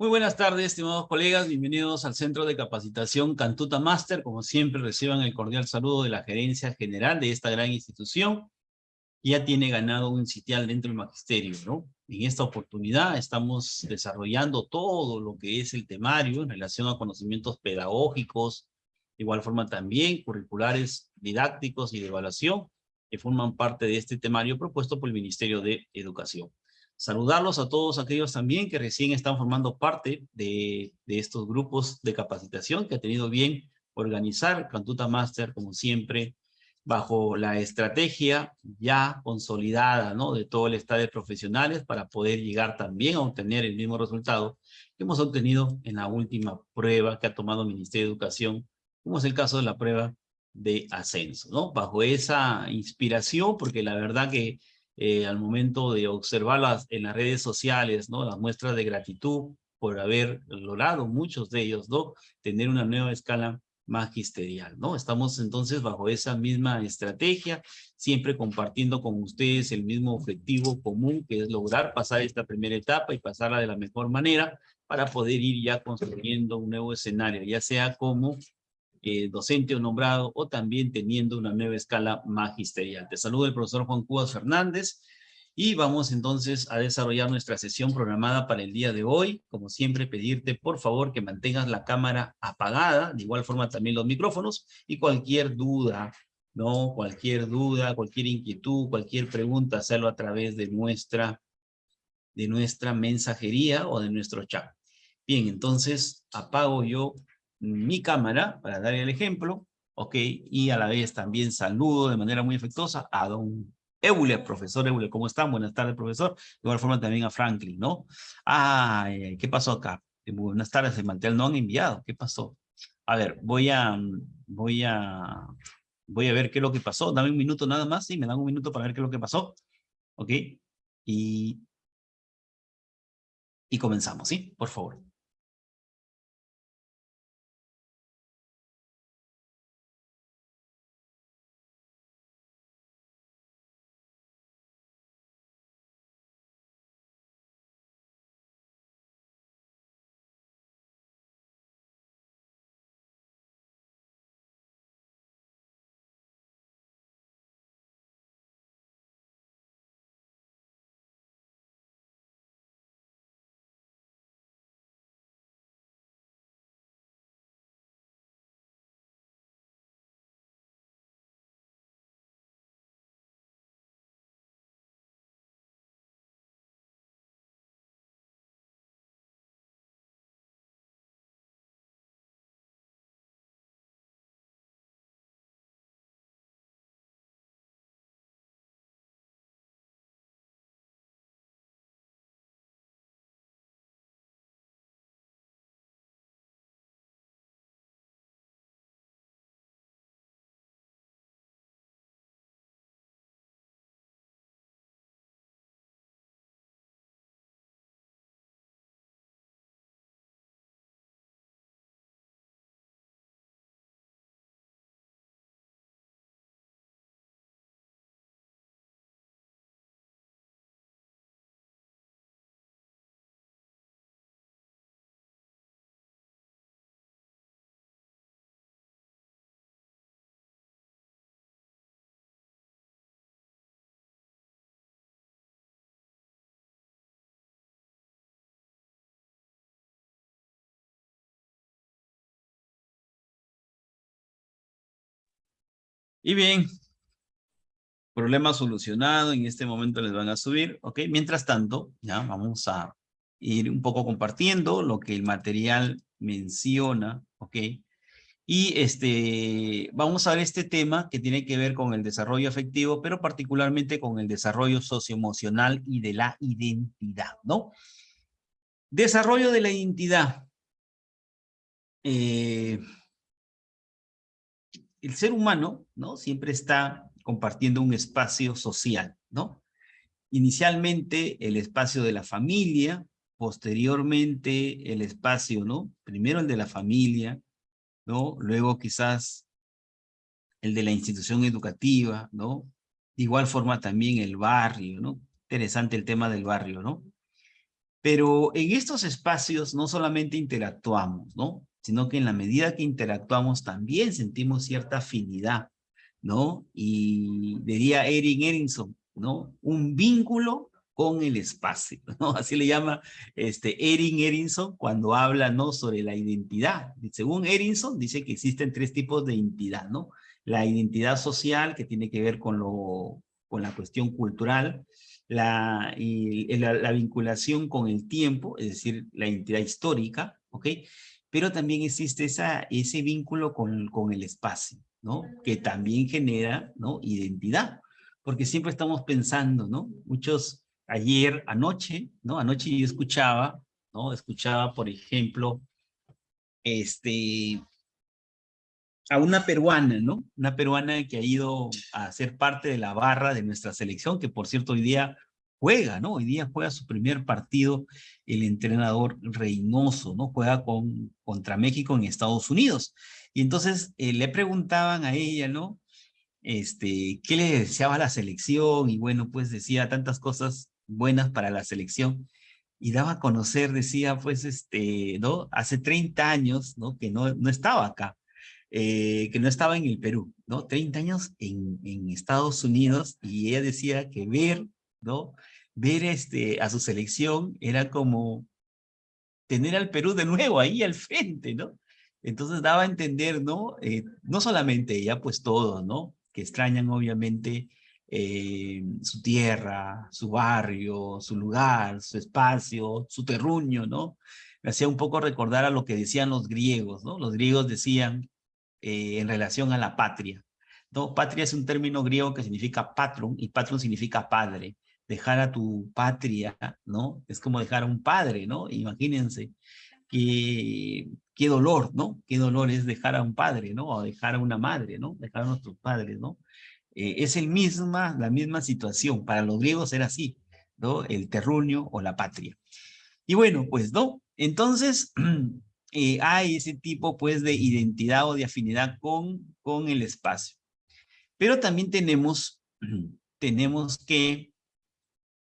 Muy buenas tardes, estimados colegas. Bienvenidos al Centro de Capacitación Cantuta Master. Como siempre, reciban el cordial saludo de la gerencia general de esta gran institución. Ya tiene ganado un sitial dentro del magisterio, ¿no? En esta oportunidad estamos desarrollando todo lo que es el temario en relación a conocimientos pedagógicos, de igual forma también curriculares didácticos y de evaluación, que forman parte de este temario propuesto por el Ministerio de Educación. Saludarlos a todos aquellos también que recién están formando parte de, estos grupos de capacitación que ha tenido bien organizar Cantuta Master, como siempre, bajo la estrategia ya consolidada ¿no? de todo el estado de profesionales para poder llegar también a obtener el mismo resultado que hemos obtenido en la última prueba que ha tomado el Ministerio de Educación, como es el caso de la prueba de ascenso, ¿no? Bajo esa inspiración, porque la verdad que eh, al momento de observarlas en las redes sociales, ¿no? Las muestras de gratitud por haber logrado, muchos de ellos, ¿no? Tener una nueva escala magisterial, ¿no? Estamos entonces bajo esa misma estrategia, siempre compartiendo con ustedes el mismo objetivo común, que es lograr pasar esta primera etapa y pasarla de la mejor manera para poder ir ya construyendo un nuevo escenario, ya sea como eh, docente o nombrado o también teniendo una nueva escala magisterial. Te saludo el profesor Juan Cubas Fernández y vamos entonces a desarrollar nuestra sesión programada para el día de hoy. Como siempre, pedirte por favor que mantengas la cámara apagada, de igual forma también los micrófonos y cualquier duda, ¿no? Cualquier duda, cualquier inquietud, cualquier pregunta, hacerlo a través de nuestra, de nuestra mensajería o de nuestro chat. Bien, entonces apago yo mi cámara para dar el ejemplo, ok, y a la vez también saludo de manera muy efectuosa a don Euler, profesor Euler, ¿cómo están? Buenas tardes, profesor. De igual forma también a Franklin, ¿no? Ay, ¿qué pasó acá? Buenas tardes, el mantel no han enviado, ¿qué pasó? A ver, voy a, voy a, voy a ver qué es lo que pasó. Dame un minuto nada más, sí, me dan un minuto para ver qué es lo que pasó, ¿ok? Y, y comenzamos, ¿sí? Por favor. Y bien, problema solucionado, en este momento les van a subir, ¿ok? Mientras tanto, ya vamos a ir un poco compartiendo lo que el material menciona, ¿ok? Y este, vamos a ver este tema que tiene que ver con el desarrollo afectivo, pero particularmente con el desarrollo socioemocional y de la identidad, ¿no? Desarrollo de la identidad. Eh, el ser humano, ¿no? Siempre está compartiendo un espacio social, ¿no? Inicialmente el espacio de la familia, posteriormente el espacio, ¿no? Primero el de la familia, ¿no? Luego quizás el de la institución educativa, ¿no? De igual forma también el barrio, ¿no? Interesante el tema del barrio, ¿no? Pero en estos espacios no solamente interactuamos, ¿no? Sino que en la medida que interactuamos también sentimos cierta afinidad, ¿no? Y diría Erin Erinson, ¿no? Un vínculo con el espacio, ¿no? Así le llama este Erin Erinson cuando habla, ¿no? Sobre la identidad. Según Erinson, dice que existen tres tipos de identidad, ¿no? La identidad social, que tiene que ver con, lo, con la cuestión cultural, la, la, vinculación con el tiempo, es decir, la identidad histórica, ¿ok? Pero también existe esa, ese vínculo con, con el espacio, ¿no? Que también genera, ¿no? Identidad, porque siempre estamos pensando, ¿no? Muchos, ayer, anoche, ¿no? Anoche yo escuchaba, ¿no? Escuchaba, por ejemplo, este, a una peruana, ¿no? Una peruana que ha ido a ser parte de la barra de nuestra selección, que por cierto hoy día juega, ¿no? Hoy día juega su primer partido el entrenador Reynoso, ¿no? Juega con, contra México en Estados Unidos. Y entonces eh, le preguntaban a ella, ¿no? Este, ¿qué le deseaba la selección? Y bueno, pues decía tantas cosas buenas para la selección. Y daba a conocer, decía, pues, este, ¿no? Hace 30 años, ¿no? Que no, no estaba acá eh, que no estaba en el Perú, ¿no? 30 años en, en, Estados Unidos y ella decía que ver, ¿no? Ver este, a su selección era como tener al Perú de nuevo ahí al frente, ¿no? Entonces daba a entender, ¿no? Eh, no solamente ella, pues todos, ¿no? Que extrañan obviamente eh, su tierra, su barrio, su lugar, su espacio, su terruño, ¿no? Me hacía un poco recordar a lo que decían los griegos, ¿no? Los griegos decían, eh, en relación a la patria. Patria es un término griego que significa patron, y patron significa padre. Dejar a tu patria, ¿no? Es como dejar a un padre, ¿no? Imagínense qué, qué dolor, ¿no? Qué dolor es dejar a un padre, ¿no? O dejar a una madre, ¿no? Dejar a nuestros padres, ¿no? Eh, es el misma, la misma situación. Para los griegos era así, ¿no? El terruño o la patria. Y bueno, pues, ¿no? Entonces, Eh, hay ese tipo pues de identidad o de afinidad con, con el espacio. Pero también tenemos, tenemos que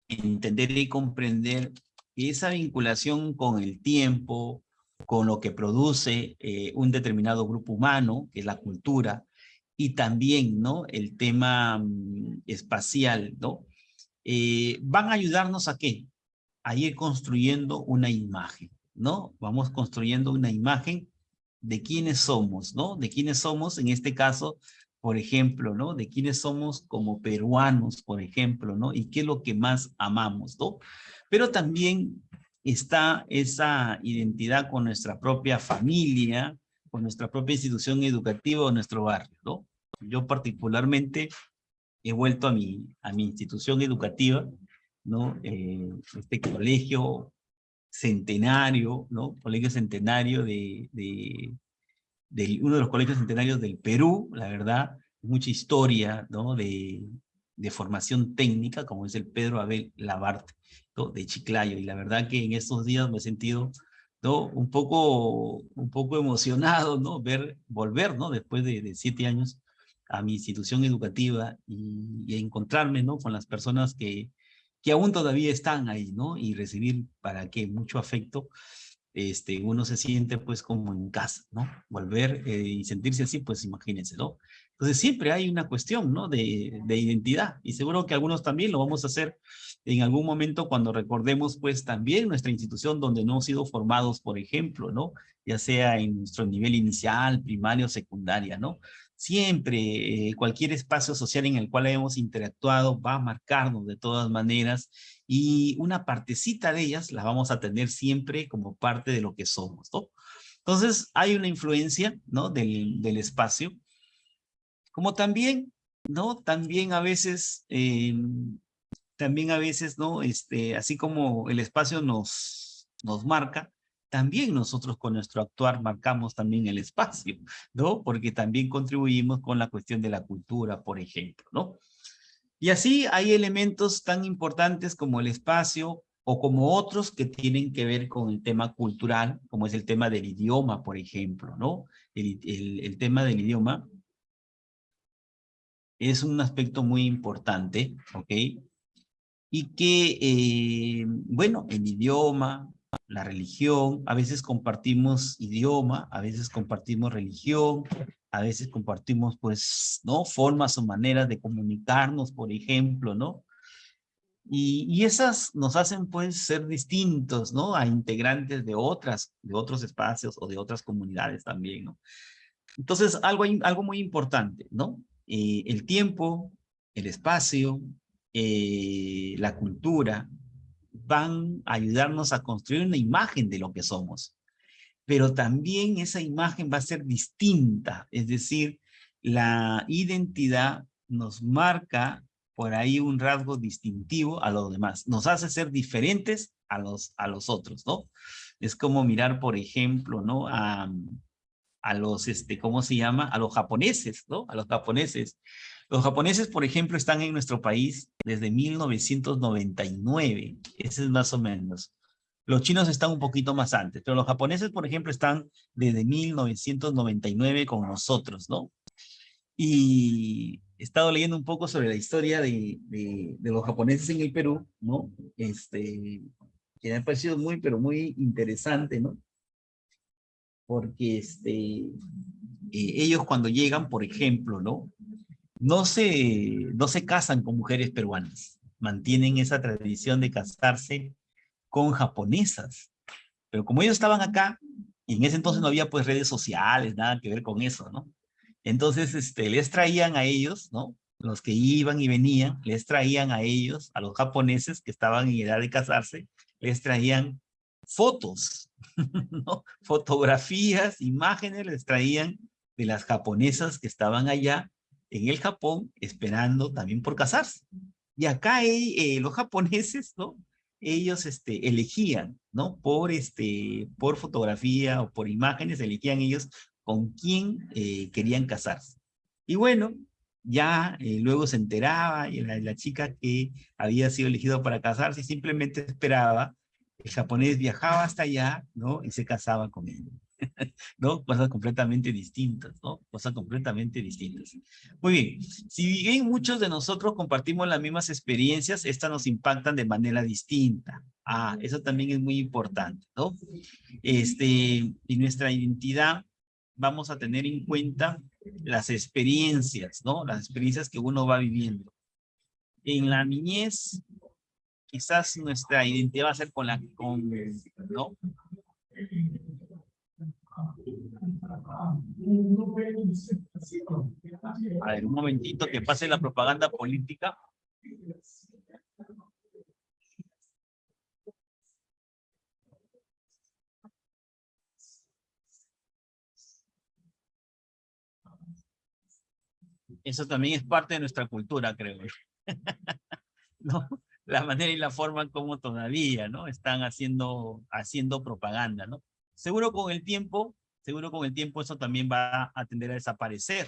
entender y comprender esa vinculación con el tiempo, con lo que produce eh, un determinado grupo humano, que es la cultura, y también ¿no? el tema mm, espacial, ¿no? Eh, van a ayudarnos a qué? A ir construyendo una imagen. ¿no? Vamos construyendo una imagen de quiénes somos, ¿no? De quiénes somos, en este caso, por ejemplo, ¿no? De quiénes somos como peruanos, por ejemplo, ¿no? Y qué es lo que más amamos, ¿no? Pero también está esa identidad con nuestra propia familia, con nuestra propia institución educativa o nuestro barrio, ¿no? Yo particularmente he vuelto a mi, a mi institución educativa, ¿no? Eh, este colegio centenario, ¿no? Colegio centenario de, de, uno de los colegios centenarios del Perú, la verdad, mucha historia, ¿no? De, de formación técnica, como es el Pedro Abel Labarte, ¿no? de Chiclayo, y la verdad que en estos días me he sentido ¿no? un, poco, un poco emocionado, ¿no? Ver, volver, ¿no? Después de, siete años a mi institución educativa y, y encontrarme, ¿no? Con las personas que, que aún todavía están ahí, ¿no? Y recibir, ¿para qué? Mucho afecto, este, uno se siente pues como en casa, ¿no? Volver eh, y sentirse así, pues imagínense, ¿no? Entonces siempre hay una cuestión, ¿no? De, de identidad y seguro que algunos también lo vamos a hacer en algún momento cuando recordemos pues también nuestra institución donde no hemos sido formados, por ejemplo, ¿no? Ya sea en nuestro nivel inicial, primario, secundaria, ¿no? Siempre, eh, cualquier espacio social en el cual hemos interactuado va a marcarnos de todas maneras y una partecita de ellas la vamos a tener siempre como parte de lo que somos, ¿no? Entonces, hay una influencia, ¿no? Del, del espacio. Como también, ¿no? También a veces, eh, también a veces, ¿no? Este, así como el espacio nos, nos marca, también nosotros con nuestro actuar marcamos también el espacio, ¿no? Porque también contribuimos con la cuestión de la cultura, por ejemplo, ¿no? Y así hay elementos tan importantes como el espacio o como otros que tienen que ver con el tema cultural, como es el tema del idioma, por ejemplo, ¿no? El, el, tema del idioma es un aspecto muy importante, ¿ok? y que, eh, bueno, el idioma, la religión, a veces compartimos idioma, a veces compartimos religión, a veces compartimos, pues, ¿no? Formas o maneras de comunicarnos, por ejemplo, ¿no? Y, y, esas nos hacen, pues, ser distintos, ¿no? A integrantes de otras, de otros espacios o de otras comunidades también, ¿no? Entonces, algo, algo muy importante, ¿no? Eh, el tiempo, el espacio, eh, la cultura, van a ayudarnos a construir una imagen de lo que somos. Pero también esa imagen va a ser distinta, es decir, la identidad nos marca por ahí un rasgo distintivo a los demás. Nos hace ser diferentes a los, a los otros, ¿no? Es como mirar, por ejemplo, ¿no? A, a los, este, ¿cómo se llama? A los japoneses, ¿no? A los japoneses. Los japoneses, por ejemplo, están en nuestro país desde 1999. Ese es más o menos. Los chinos están un poquito más antes, pero los japoneses, por ejemplo, están desde 1999 con nosotros, ¿no? Y he estado leyendo un poco sobre la historia de, los japoneses en el Perú, ¿no? Este, que me ha parecido muy, pero muy interesante, ¿no? Porque este, eh, ellos cuando llegan, por ejemplo, ¿no? No se, no se casan con mujeres peruanas, mantienen esa tradición de casarse con japonesas. Pero como ellos estaban acá, y en ese entonces no había pues redes sociales, nada que ver con eso, ¿no? Entonces, este, les traían a ellos, ¿no? Los que iban y venían, les traían a ellos, a los japoneses que estaban en edad de casarse, les traían fotos, ¿no? Fotografías, imágenes les traían de las japonesas que estaban allá en el Japón esperando también por casarse. Y acá eh, los japoneses, ¿no? Ellos este, elegían, ¿no? Por, este, por fotografía o por imágenes, elegían ellos con quién eh, querían casarse. Y bueno, ya eh, luego se enteraba y la, la, chica que había sido elegido para casarse simplemente esperaba, el japonés viajaba hasta allá, ¿no? Y se casaba con él. ¿no? Cosas completamente distintas, ¿no? Cosas completamente distintas. Muy bien, si bien muchos de nosotros compartimos las mismas experiencias, estas nos impactan de manera distinta. Ah, eso también es muy importante, ¿no? Este, y nuestra identidad vamos a tener en cuenta las experiencias, ¿no? Las experiencias que uno va viviendo. En la niñez, quizás nuestra identidad va a ser con la, con, ¿no? A ver, un momentito que pase la propaganda política. Eso también es parte de nuestra cultura, creo. ¿No? La manera y la forma como todavía, ¿no? Están haciendo, haciendo propaganda, ¿no? Seguro con el tiempo, seguro con el tiempo eso también va a tender a desaparecer.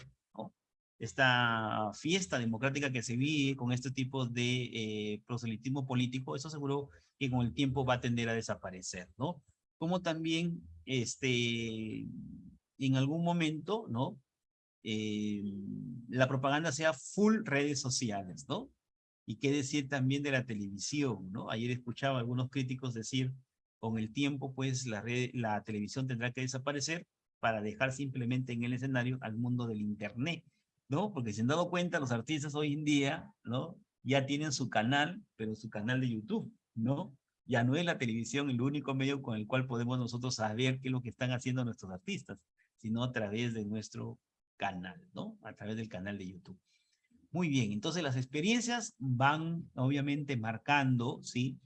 Esta fiesta democrática que se vive con este tipo de eh, proselitismo político, eso seguro que con el tiempo va a tender a desaparecer, ¿no? Como también, este, en algún momento, ¿no? Eh, la propaganda sea full redes sociales, ¿no? Y qué decir también de la televisión, ¿no? Ayer escuchaba a algunos críticos decir con el tiempo, pues la, televisión tendrá que desaparecer para dejar simplemente en el escenario al mundo del internet, ¿no? Porque se han dado cuenta, los artistas hoy en día, ¿no? Ya tienen su canal, pero su canal de YouTube, ¿no? Ya no es la televisión el único medio con el cual podemos nosotros saber qué es lo que están haciendo nuestros artistas, sino a través de nuestro canal, ¿no? A través del canal de YouTube. Muy bien, entonces las experiencias van obviamente marcando, ¿sí?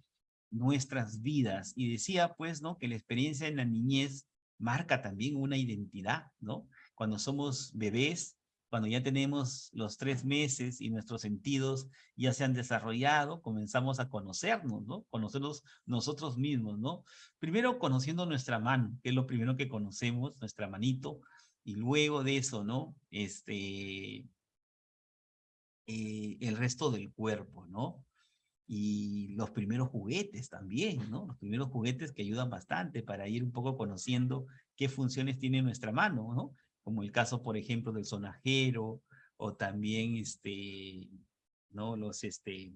Nuestras vidas. Y decía, pues, ¿no? Que la experiencia en la niñez marca también una identidad, ¿no? Cuando somos bebés, cuando ya tenemos los tres meses y nuestros sentidos ya se han desarrollado, comenzamos a conocernos, ¿no? Conocernos nosotros mismos, ¿no? Primero conociendo nuestra mano, que es lo primero que conocemos, nuestra manito, y luego de eso, ¿no? Este, eh, el resto del cuerpo, ¿no? Y los primeros juguetes también, ¿no? Los primeros juguetes que ayudan bastante para ir un poco conociendo qué funciones tiene nuestra mano, ¿no? Como el caso, por ejemplo, del sonajero o también, este, ¿no? Los, este,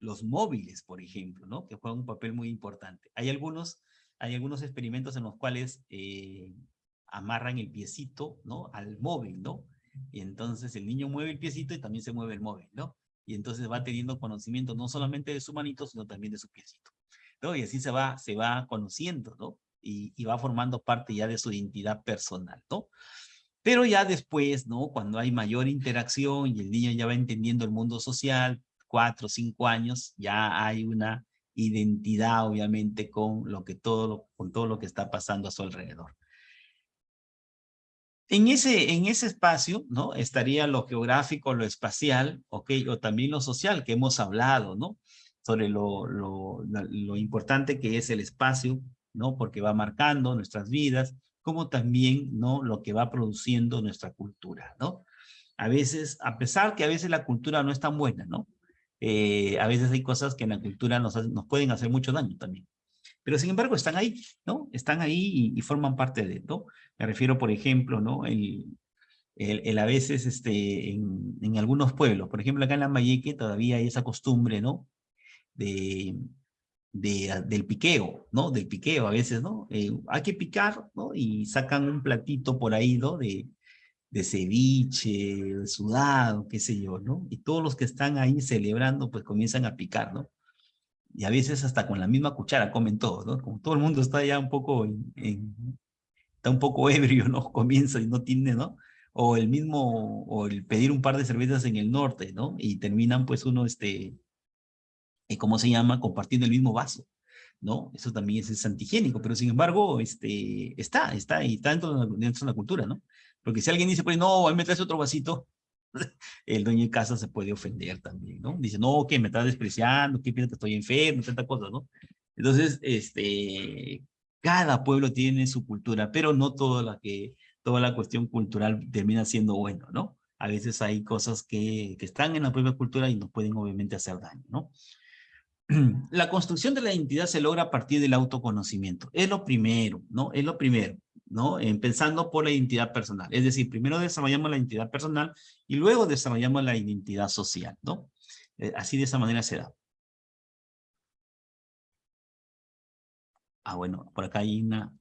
los móviles, por ejemplo, ¿no? Que juegan un papel muy importante. Hay algunos, hay algunos experimentos en los cuales eh, amarran el piecito, ¿no? Al móvil, ¿no? Y entonces el niño mueve el piecito y también se mueve el móvil, ¿no? Y entonces va teniendo conocimiento no solamente de su manito, sino también de su piecito. ¿no? Y así se va, se va conociendo, ¿no? Y, y va formando parte ya de su identidad personal, ¿no? Pero ya después, ¿no? Cuando hay mayor interacción y el niño ya va entendiendo el mundo social, cuatro cinco años, ya hay una identidad, obviamente, con lo que todo, con todo lo que está pasando a su alrededor. En ese, en ese espacio, ¿no? Estaría lo geográfico, lo espacial, ¿ok? O también lo social que hemos hablado, ¿no? Sobre lo, lo, lo importante que es el espacio, ¿no? Porque va marcando nuestras vidas, como también, ¿no? Lo que va produciendo nuestra cultura, ¿no? A veces, a pesar que a veces la cultura no es tan buena, ¿no? Eh, a veces hay cosas que en la cultura nos, nos pueden hacer mucho daño también. Pero sin embargo están ahí, ¿no? Están ahí y, forman parte de, ¿no? Me refiero, por ejemplo, ¿no? El, el, a veces este, en, algunos pueblos, por ejemplo acá en Lambayeque todavía hay esa costumbre, ¿no? De, de, del piqueo, ¿no? Del piqueo a veces, ¿no? Eh, hay que picar, ¿no? Y sacan un platito por ahí, ¿no? De, de ceviche, de sudado, qué sé yo, ¿no? Y todos los que están ahí celebrando, pues comienzan a picar, ¿no? Y a veces hasta con la misma cuchara comen todo, ¿no? Como todo el mundo está ya un poco, en, está un poco ebrio, ¿no? Comienza y no tiene, ¿no? O el mismo, o el pedir un par de cervezas en el norte, ¿no? Y terminan pues uno, este, ¿cómo se llama? Compartiendo el mismo vaso, ¿no? Eso también es, antigénico, pero sin embargo, este, está, está, y está dentro de, la, dentro de la cultura, ¿no? Porque si alguien dice, pues no, ahí me traes otro vasito, el dueño de casa se puede ofender también, ¿no? Dice, no, que me estás despreciando, que piensas que estoy enfermo, tanta cosa, ¿no? Entonces, este, cada pueblo tiene su cultura, pero no toda la que, toda la cuestión cultural termina siendo bueno, ¿no? A veces hay cosas que, que están en la propia cultura y nos pueden obviamente hacer daño, ¿no? La construcción de la identidad se logra a partir del autoconocimiento. Es lo primero, ¿no? Es lo primero. ¿no? Empezando por la identidad personal. Es decir, primero desarrollamos la identidad personal y luego desarrollamos la identidad social, ¿no? Eh, así de esa manera se da. Ah, bueno, por acá hay una,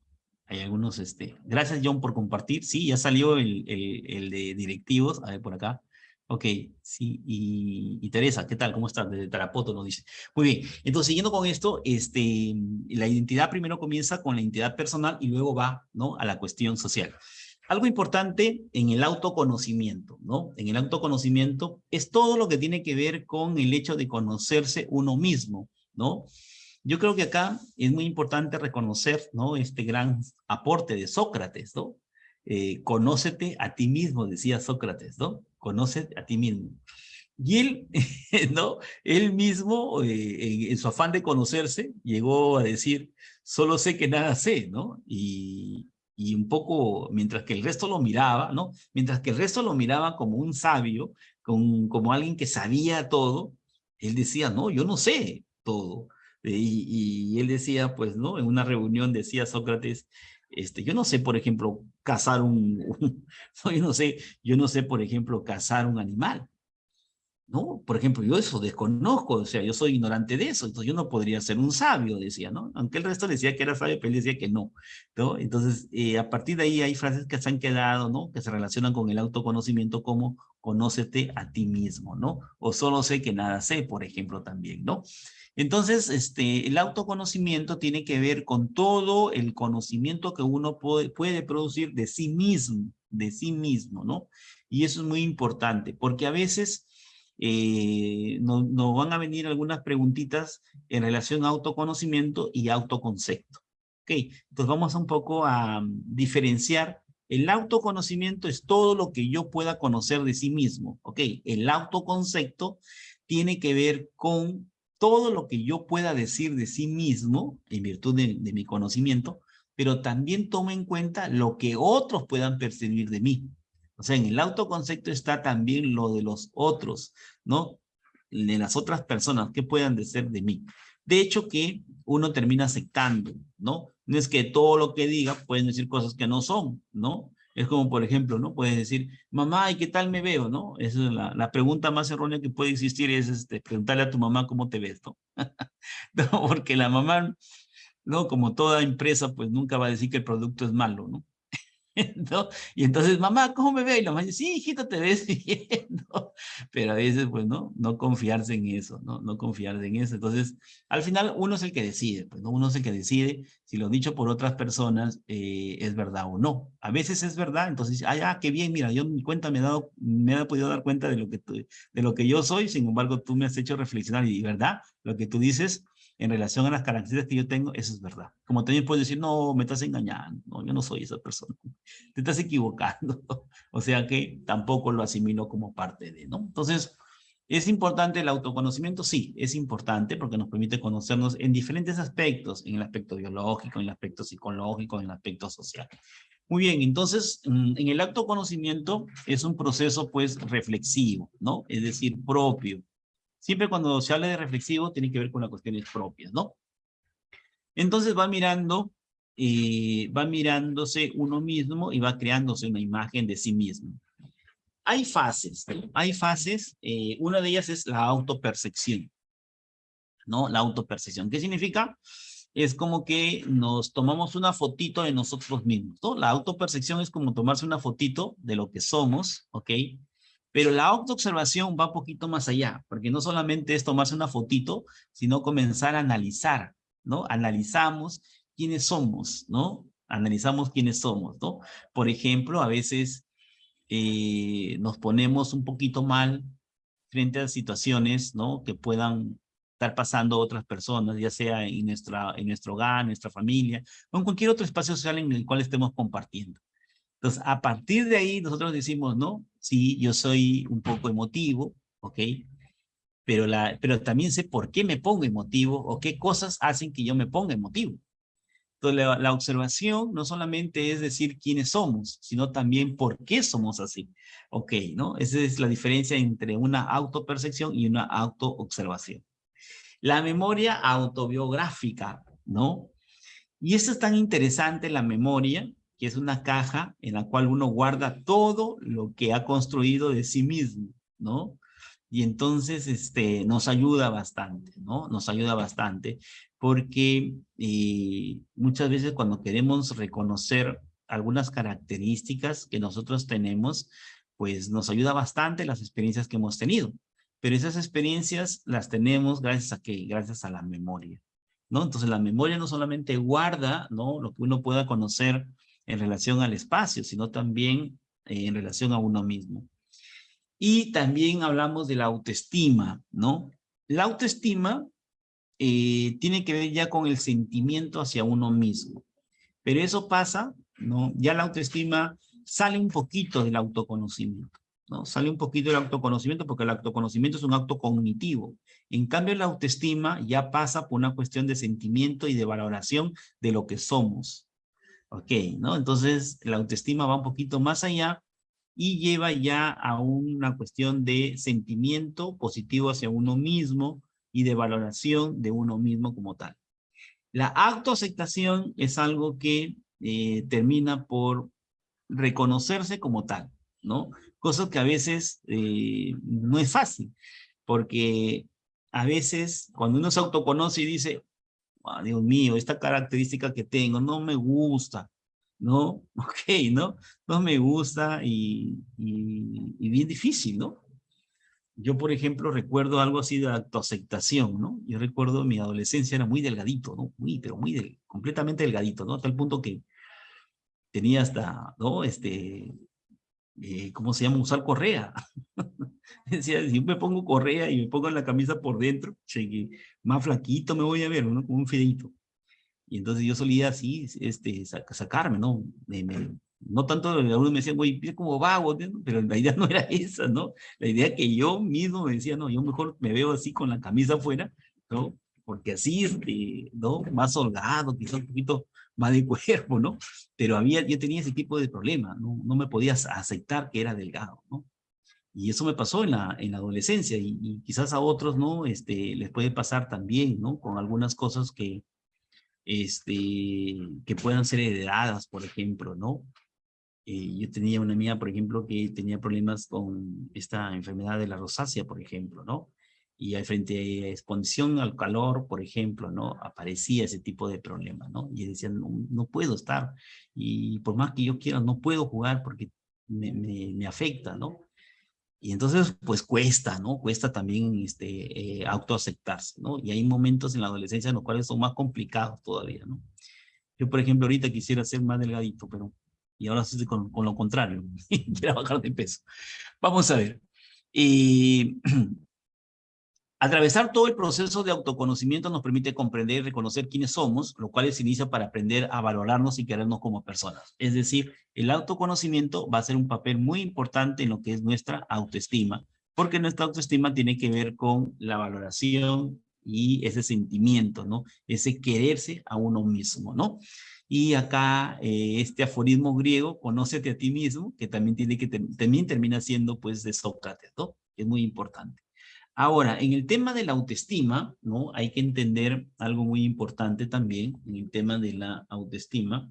hay algunos, este, gracias John por compartir. Sí, ya salió el, el de directivos, a ver por acá. Ok, sí, y, Teresa, ¿qué tal? ¿Cómo estás? Desde Tarapoto nos dice. Muy bien, entonces siguiendo con esto, este, la identidad primero comienza con la identidad personal y luego va, ¿no? A la cuestión social. Algo importante en el autoconocimiento, ¿no? En el autoconocimiento es todo lo que tiene que ver con el hecho de conocerse uno mismo, ¿no? Yo creo que acá es muy importante reconocer, ¿no? Este gran aporte de Sócrates, ¿no? Eh, conócete a ti mismo, decía Sócrates, ¿no? Conoce a ti mismo. Y él, ¿no? Él mismo, eh, en, su afán de conocerse, llegó a decir, solo sé que nada sé, ¿no? Y, y un poco, mientras que el resto lo miraba, ¿no? Mientras que el resto lo miraba como un sabio, como, como alguien que sabía todo, él decía, no, yo no sé todo. Y, y, él decía, pues, ¿no? En una reunión decía Sócrates, este, yo no sé, por ejemplo, cazar un, yo no sé, yo no sé, por ejemplo, cazar un animal. ¿No? Por ejemplo, yo eso desconozco, o sea, yo soy ignorante de eso, entonces yo no podría ser un sabio, decía, ¿no? Aunque el resto decía que era sabio, pero él decía que no, ¿no? Entonces, eh, a partir de ahí hay frases que se han quedado, ¿no? Que se relacionan con el autoconocimiento como conócete a ti mismo, ¿no? O solo sé que nada sé, por ejemplo, también, ¿no? Entonces, este, el autoconocimiento tiene que ver con todo el conocimiento que uno puede, puede producir de sí mismo, de sí mismo, ¿no? Y eso es muy importante, porque a veces eh, nos, van a venir algunas preguntitas en relación a autoconocimiento y autoconcepto. Ok, entonces vamos un poco a diferenciar. El autoconocimiento es todo lo que yo pueda conocer de sí mismo. Ok, el autoconcepto tiene que ver con todo lo que yo pueda decir de sí mismo, en virtud de, mi conocimiento, pero también toma en cuenta lo que otros puedan percibir de mí. O sea, en el autoconcepto está también lo de los otros, ¿no? De las otras personas que puedan decir de mí. De hecho que uno termina aceptando, ¿no? No es que todo lo que diga pueden decir cosas que no son, ¿no? Es como, por ejemplo, ¿no? Puedes decir, mamá, ¿y qué tal me veo? ¿no? Esa es la, la pregunta más errónea que puede existir, es este, preguntarle a tu mamá cómo te ves, ¿no? no porque la mamá, ¿no? Como toda empresa, pues nunca va a decir que el producto es malo, ¿no? ¿No? Y entonces, mamá, ¿cómo me ve? Y la mamá dice, sí, hijito, te ves bien, ¿no? Pero a veces, pues, ¿no? No confiarse en eso, ¿no? No confiarse en eso. Entonces, al final, uno es el que decide, pues, ¿no? Uno es el que decide si lo dicho por otras personas eh, es verdad o no. A veces es verdad, entonces, ah, ya, qué bien, mira, yo mi cuenta me he, dado, me he podido dar cuenta de lo, que de lo que yo soy, sin embargo, tú me has hecho reflexionar y, ¿verdad? Lo que tú dices en relación a las características que yo tengo, eso es verdad. Como también puedes decir, no, me estás engañando, no, yo no soy esa persona, te estás equivocando. o sea que tampoco lo asimilo como parte de, ¿no? Entonces, ¿es importante el autoconocimiento? Sí, es importante porque nos permite conocernos en diferentes aspectos, en el aspecto biológico, en el aspecto psicológico, en el aspecto social. Muy bien, entonces, mm, en el autoconocimiento es un proceso, pues, reflexivo, ¿no? Es decir, propio, Siempre cuando se habla de reflexivo tiene que ver con las cuestiones propias, ¿no? Entonces va mirando, eh, va mirándose uno mismo y va creándose una imagen de sí mismo. Hay fases, hay fases, eh, una de ellas es la autopercepción, ¿no? La autopercepción. ¿Qué significa? Es como que nos tomamos una fotito de nosotros mismos, ¿no? La autopercepción es como tomarse una fotito de lo que somos, ¿ok? Pero la autoobservación va un poquito más allá, porque no solamente es tomarse una fotito, sino comenzar a analizar, ¿no? Analizamos quiénes somos, ¿no? Analizamos quiénes somos, ¿no? Por ejemplo, a veces eh, nos ponemos un poquito mal frente a situaciones, ¿no? Que puedan estar pasando otras personas, ya sea en, nuestro hogar, nuestra familia, o en cualquier otro espacio social en el cual estemos compartiendo. Entonces, a partir de ahí, nosotros decimos, ¿no? Sí, yo soy un poco emotivo, ¿ok? Pero, la, pero también sé por qué me pongo emotivo o qué cosas hacen que yo me ponga emotivo. Entonces, la, observación no solamente es decir quiénes somos, sino también por qué somos así. Ok, ¿no? Esa es la diferencia entre una autopercepción y una autoobservación. La memoria autobiográfica, ¿no? Y eso es tan interesante, la memoria, que es una caja en la cual uno guarda todo lo que ha construido de sí mismo, ¿no? Y entonces este, nos ayuda bastante, ¿no? Nos ayuda bastante porque eh, muchas veces cuando queremos reconocer algunas características que nosotros tenemos, pues nos ayuda bastante las experiencias que hemos tenido. Pero esas experiencias las tenemos gracias a qué? Gracias a la memoria, ¿no? Entonces la memoria no solamente guarda, ¿no? Lo que uno pueda conocer en relación al espacio, sino también eh, en relación a uno mismo. Y también hablamos de la autoestima, ¿no? La autoestima eh, tiene que ver ya con el sentimiento hacia uno mismo. Pero eso pasa, ¿no? Ya la autoestima sale un poquito del autoconocimiento, ¿no? Sale un poquito del autoconocimiento porque el autoconocimiento es un acto cognitivo. En cambio, la autoestima ya pasa por una cuestión de sentimiento y de valoración de lo que somos, Ok, ¿no? Entonces la autoestima va un poquito más allá y lleva ya a una cuestión de sentimiento positivo hacia uno mismo y de valoración de uno mismo como tal. La autoaceptación es algo que eh, termina por reconocerse como tal, ¿no? Cosa que a veces eh, no es fácil, porque a veces cuando uno se autoconoce y dice, Ah, Dios mío, esta característica que tengo no me gusta, ¿no? Ok, ¿no? No me gusta y, y, bien difícil, ¿no? Yo, por ejemplo, recuerdo algo así de autoaceptación, ¿no? Yo recuerdo mi adolescencia era muy delgadito, ¿no? Muy, pero muy, completamente delgadito, ¿no? Hasta el punto que tenía hasta, ¿no? Este, eh, ¿cómo se llama? Usar correa. Decía, si me pongo correa y me pongo la camisa por dentro, más flaquito me voy a ver, ¿no? Como un fideito. Y entonces yo solía así, este, sacarme, ¿no? no tanto, algunos me decían, güey, es como vago, pero la idea no era esa, ¿no? La idea que yo mismo me decía, no, yo mejor me veo así con la camisa afuera, ¿no? Porque así, este, ¿no? Más holgado, quizás un poquito más de cuerpo, ¿no? Pero había, yo tenía ese tipo de problema, ¿no? No me podía aceptar que era delgado, ¿no? Y eso me pasó en la, en la adolescencia y, quizás a otros, ¿no? Este, les puede pasar también, ¿no? Con algunas cosas que, este, que puedan ser heredadas, por ejemplo, ¿no? Eh, yo tenía una amiga, por ejemplo, que tenía problemas con esta enfermedad de la rosácea, por ejemplo, ¿no? Y frente a exposición al calor, por ejemplo, ¿no? Aparecía ese tipo de problema, ¿no? Y decían, no, no, puedo estar. Y por más que yo quiera, no puedo jugar porque me, me, me afecta, ¿no? Y entonces, pues cuesta, ¿no? Cuesta también este, eh, autoaceptarse, ¿no? Y hay momentos en la adolescencia en los cuales son más complicados todavía, ¿no? Yo, por ejemplo, ahorita quisiera ser más delgadito, pero... Y ahora estoy con, con lo contrario, quiero bajar de peso. Vamos a ver. Y Atravesar todo el proceso de autoconocimiento nos permite comprender y reconocer quiénes somos, lo cual se inicia para aprender a valorarnos y querernos como personas. Es decir, el autoconocimiento va a ser un papel muy importante en lo que es nuestra autoestima, porque nuestra autoestima tiene que ver con la valoración y ese sentimiento, ¿no? Ese quererse a uno mismo, ¿no? Y acá eh, este aforismo griego, conócete a ti mismo, que también tiene que también termina siendo pues de Sócrates, ¿no? Es muy importante. Ahora, en el tema de la autoestima, ¿no? Hay que entender algo muy importante también en el tema de la autoestima,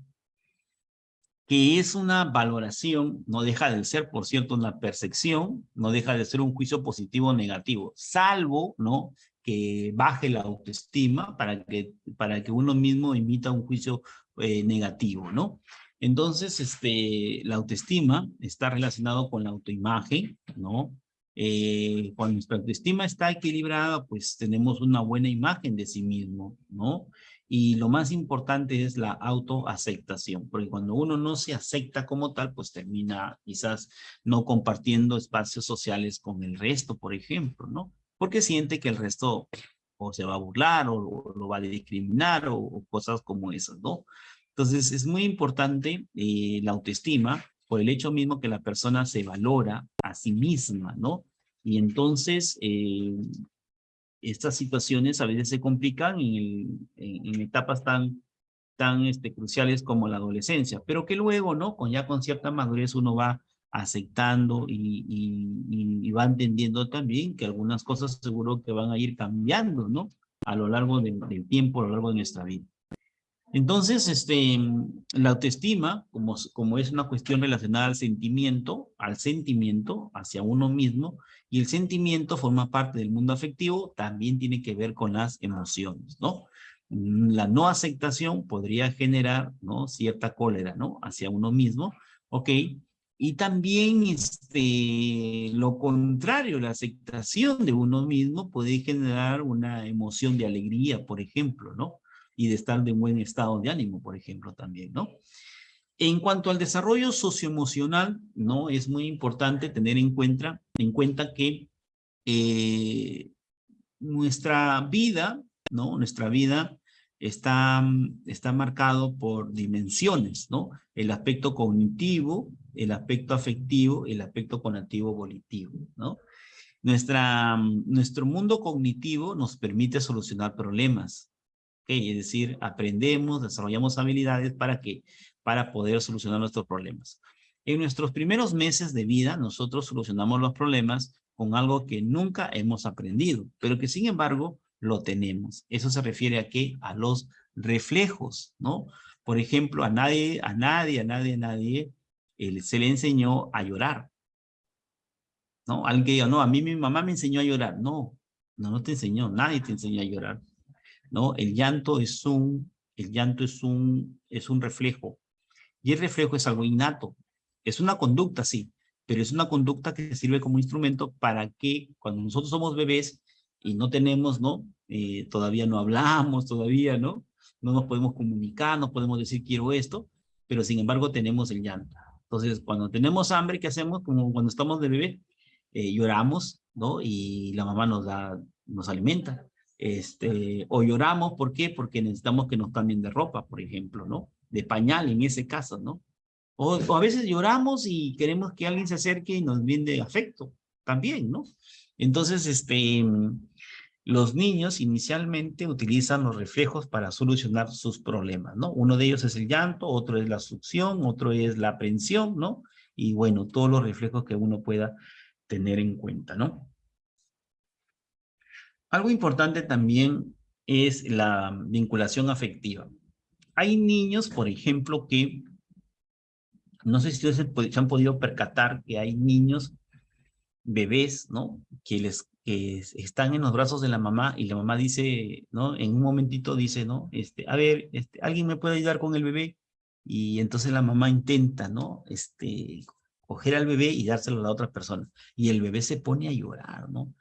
que es una valoración, no deja de ser, por cierto, una percepción, no deja de ser un juicio positivo o negativo, salvo, ¿no? Que baje la autoestima para que, para que uno mismo emita un juicio eh, negativo, ¿no? Entonces, este, la autoestima está relacionado con la autoimagen, ¿no? Eh, cuando nuestra autoestima está equilibrada, pues tenemos una buena imagen de sí mismo, ¿no? Y lo más importante es la autoaceptación, porque cuando uno no se acepta como tal, pues termina quizás no compartiendo espacios sociales con el resto, por ejemplo, ¿no? Porque siente que el resto o se va a burlar o, lo va a discriminar o, cosas como esas, ¿no? Entonces es muy importante eh, la autoestima por el hecho mismo que la persona se valora a sí misma, ¿no? Y entonces, eh, estas situaciones a veces se complican en, etapas tan, tan este, cruciales como la adolescencia, pero que luego, ¿no? Con ya con cierta madurez uno va aceptando y, va entendiendo también que algunas cosas seguro que van a ir cambiando, ¿no? A lo largo del tiempo, a lo largo de nuestra vida. Entonces, este, la autoestima, como, como es una cuestión relacionada al sentimiento, al sentimiento hacia uno mismo, y el sentimiento forma parte del mundo afectivo, también tiene que ver con las emociones, ¿no? La no aceptación podría generar, ¿no? Cierta cólera, ¿no? Hacia uno mismo, ¿ok? Y también este, lo contrario, la aceptación de uno mismo puede generar una emoción de alegría, por ejemplo, ¿no? Y de estar de buen estado de ánimo, por ejemplo, también, ¿no? En cuanto al desarrollo socioemocional, ¿no? Es muy importante tener en cuenta, en cuenta que eh, nuestra vida, ¿no? Nuestra vida está, está marcado por dimensiones, ¿no? El aspecto cognitivo, el aspecto afectivo, el aspecto conectivo volitivo, ¿no? Nuestra, nuestro mundo cognitivo nos permite solucionar problemas, es decir, aprendemos, desarrollamos habilidades para que para poder solucionar nuestros problemas. En nuestros primeros meses de vida, nosotros solucionamos los problemas con algo que nunca hemos aprendido, pero que sin embargo lo tenemos. Eso se refiere a qué? A los reflejos, ¿no? Por ejemplo, a nadie, a nadie, a nadie, a nadie se le enseñó a llorar. ¿No? Alguien que diga, no, a mí mi mamá me enseñó a llorar. No, no, no te enseñó, nadie te enseñó a llorar. ¿No? El llanto es un, el llanto es un, es un reflejo. Y el reflejo es algo innato. Es una conducta, sí, pero es una conducta que sirve como instrumento para que cuando nosotros somos bebés y no tenemos, ¿no? Eh, todavía no hablamos, todavía, ¿no? No nos podemos comunicar, no podemos decir quiero esto, pero sin embargo tenemos el llanto. Entonces, cuando tenemos hambre, ¿qué hacemos? Como cuando estamos de bebé, eh, lloramos, ¿no? Y la mamá nos da, nos alimenta. Este, o lloramos, ¿por qué? Porque necesitamos que nos cambien de ropa, por ejemplo, ¿no? De pañal en ese caso, ¿no? O, a veces lloramos y queremos que alguien se acerque y nos brinde afecto, también, ¿no? Entonces, este, los niños inicialmente utilizan los reflejos para solucionar sus problemas, ¿no? Uno de ellos es el llanto, otro es la succión, otro es la aprensión, ¿no? Y bueno, todos los reflejos que uno pueda tener en cuenta, ¿no? Algo importante también es la vinculación afectiva. Hay niños, por ejemplo, que no sé si ustedes se han podido percatar que hay niños, bebés, ¿no? Que les que están en los brazos de la mamá y la mamá dice, ¿no? En un momentito dice, ¿no? Este, a ver, este, ¿alguien me puede ayudar con el bebé? Y entonces la mamá intenta, ¿no? Este, coger al bebé y dárselo a la otra persona. Y el bebé se pone a llorar, ¿no?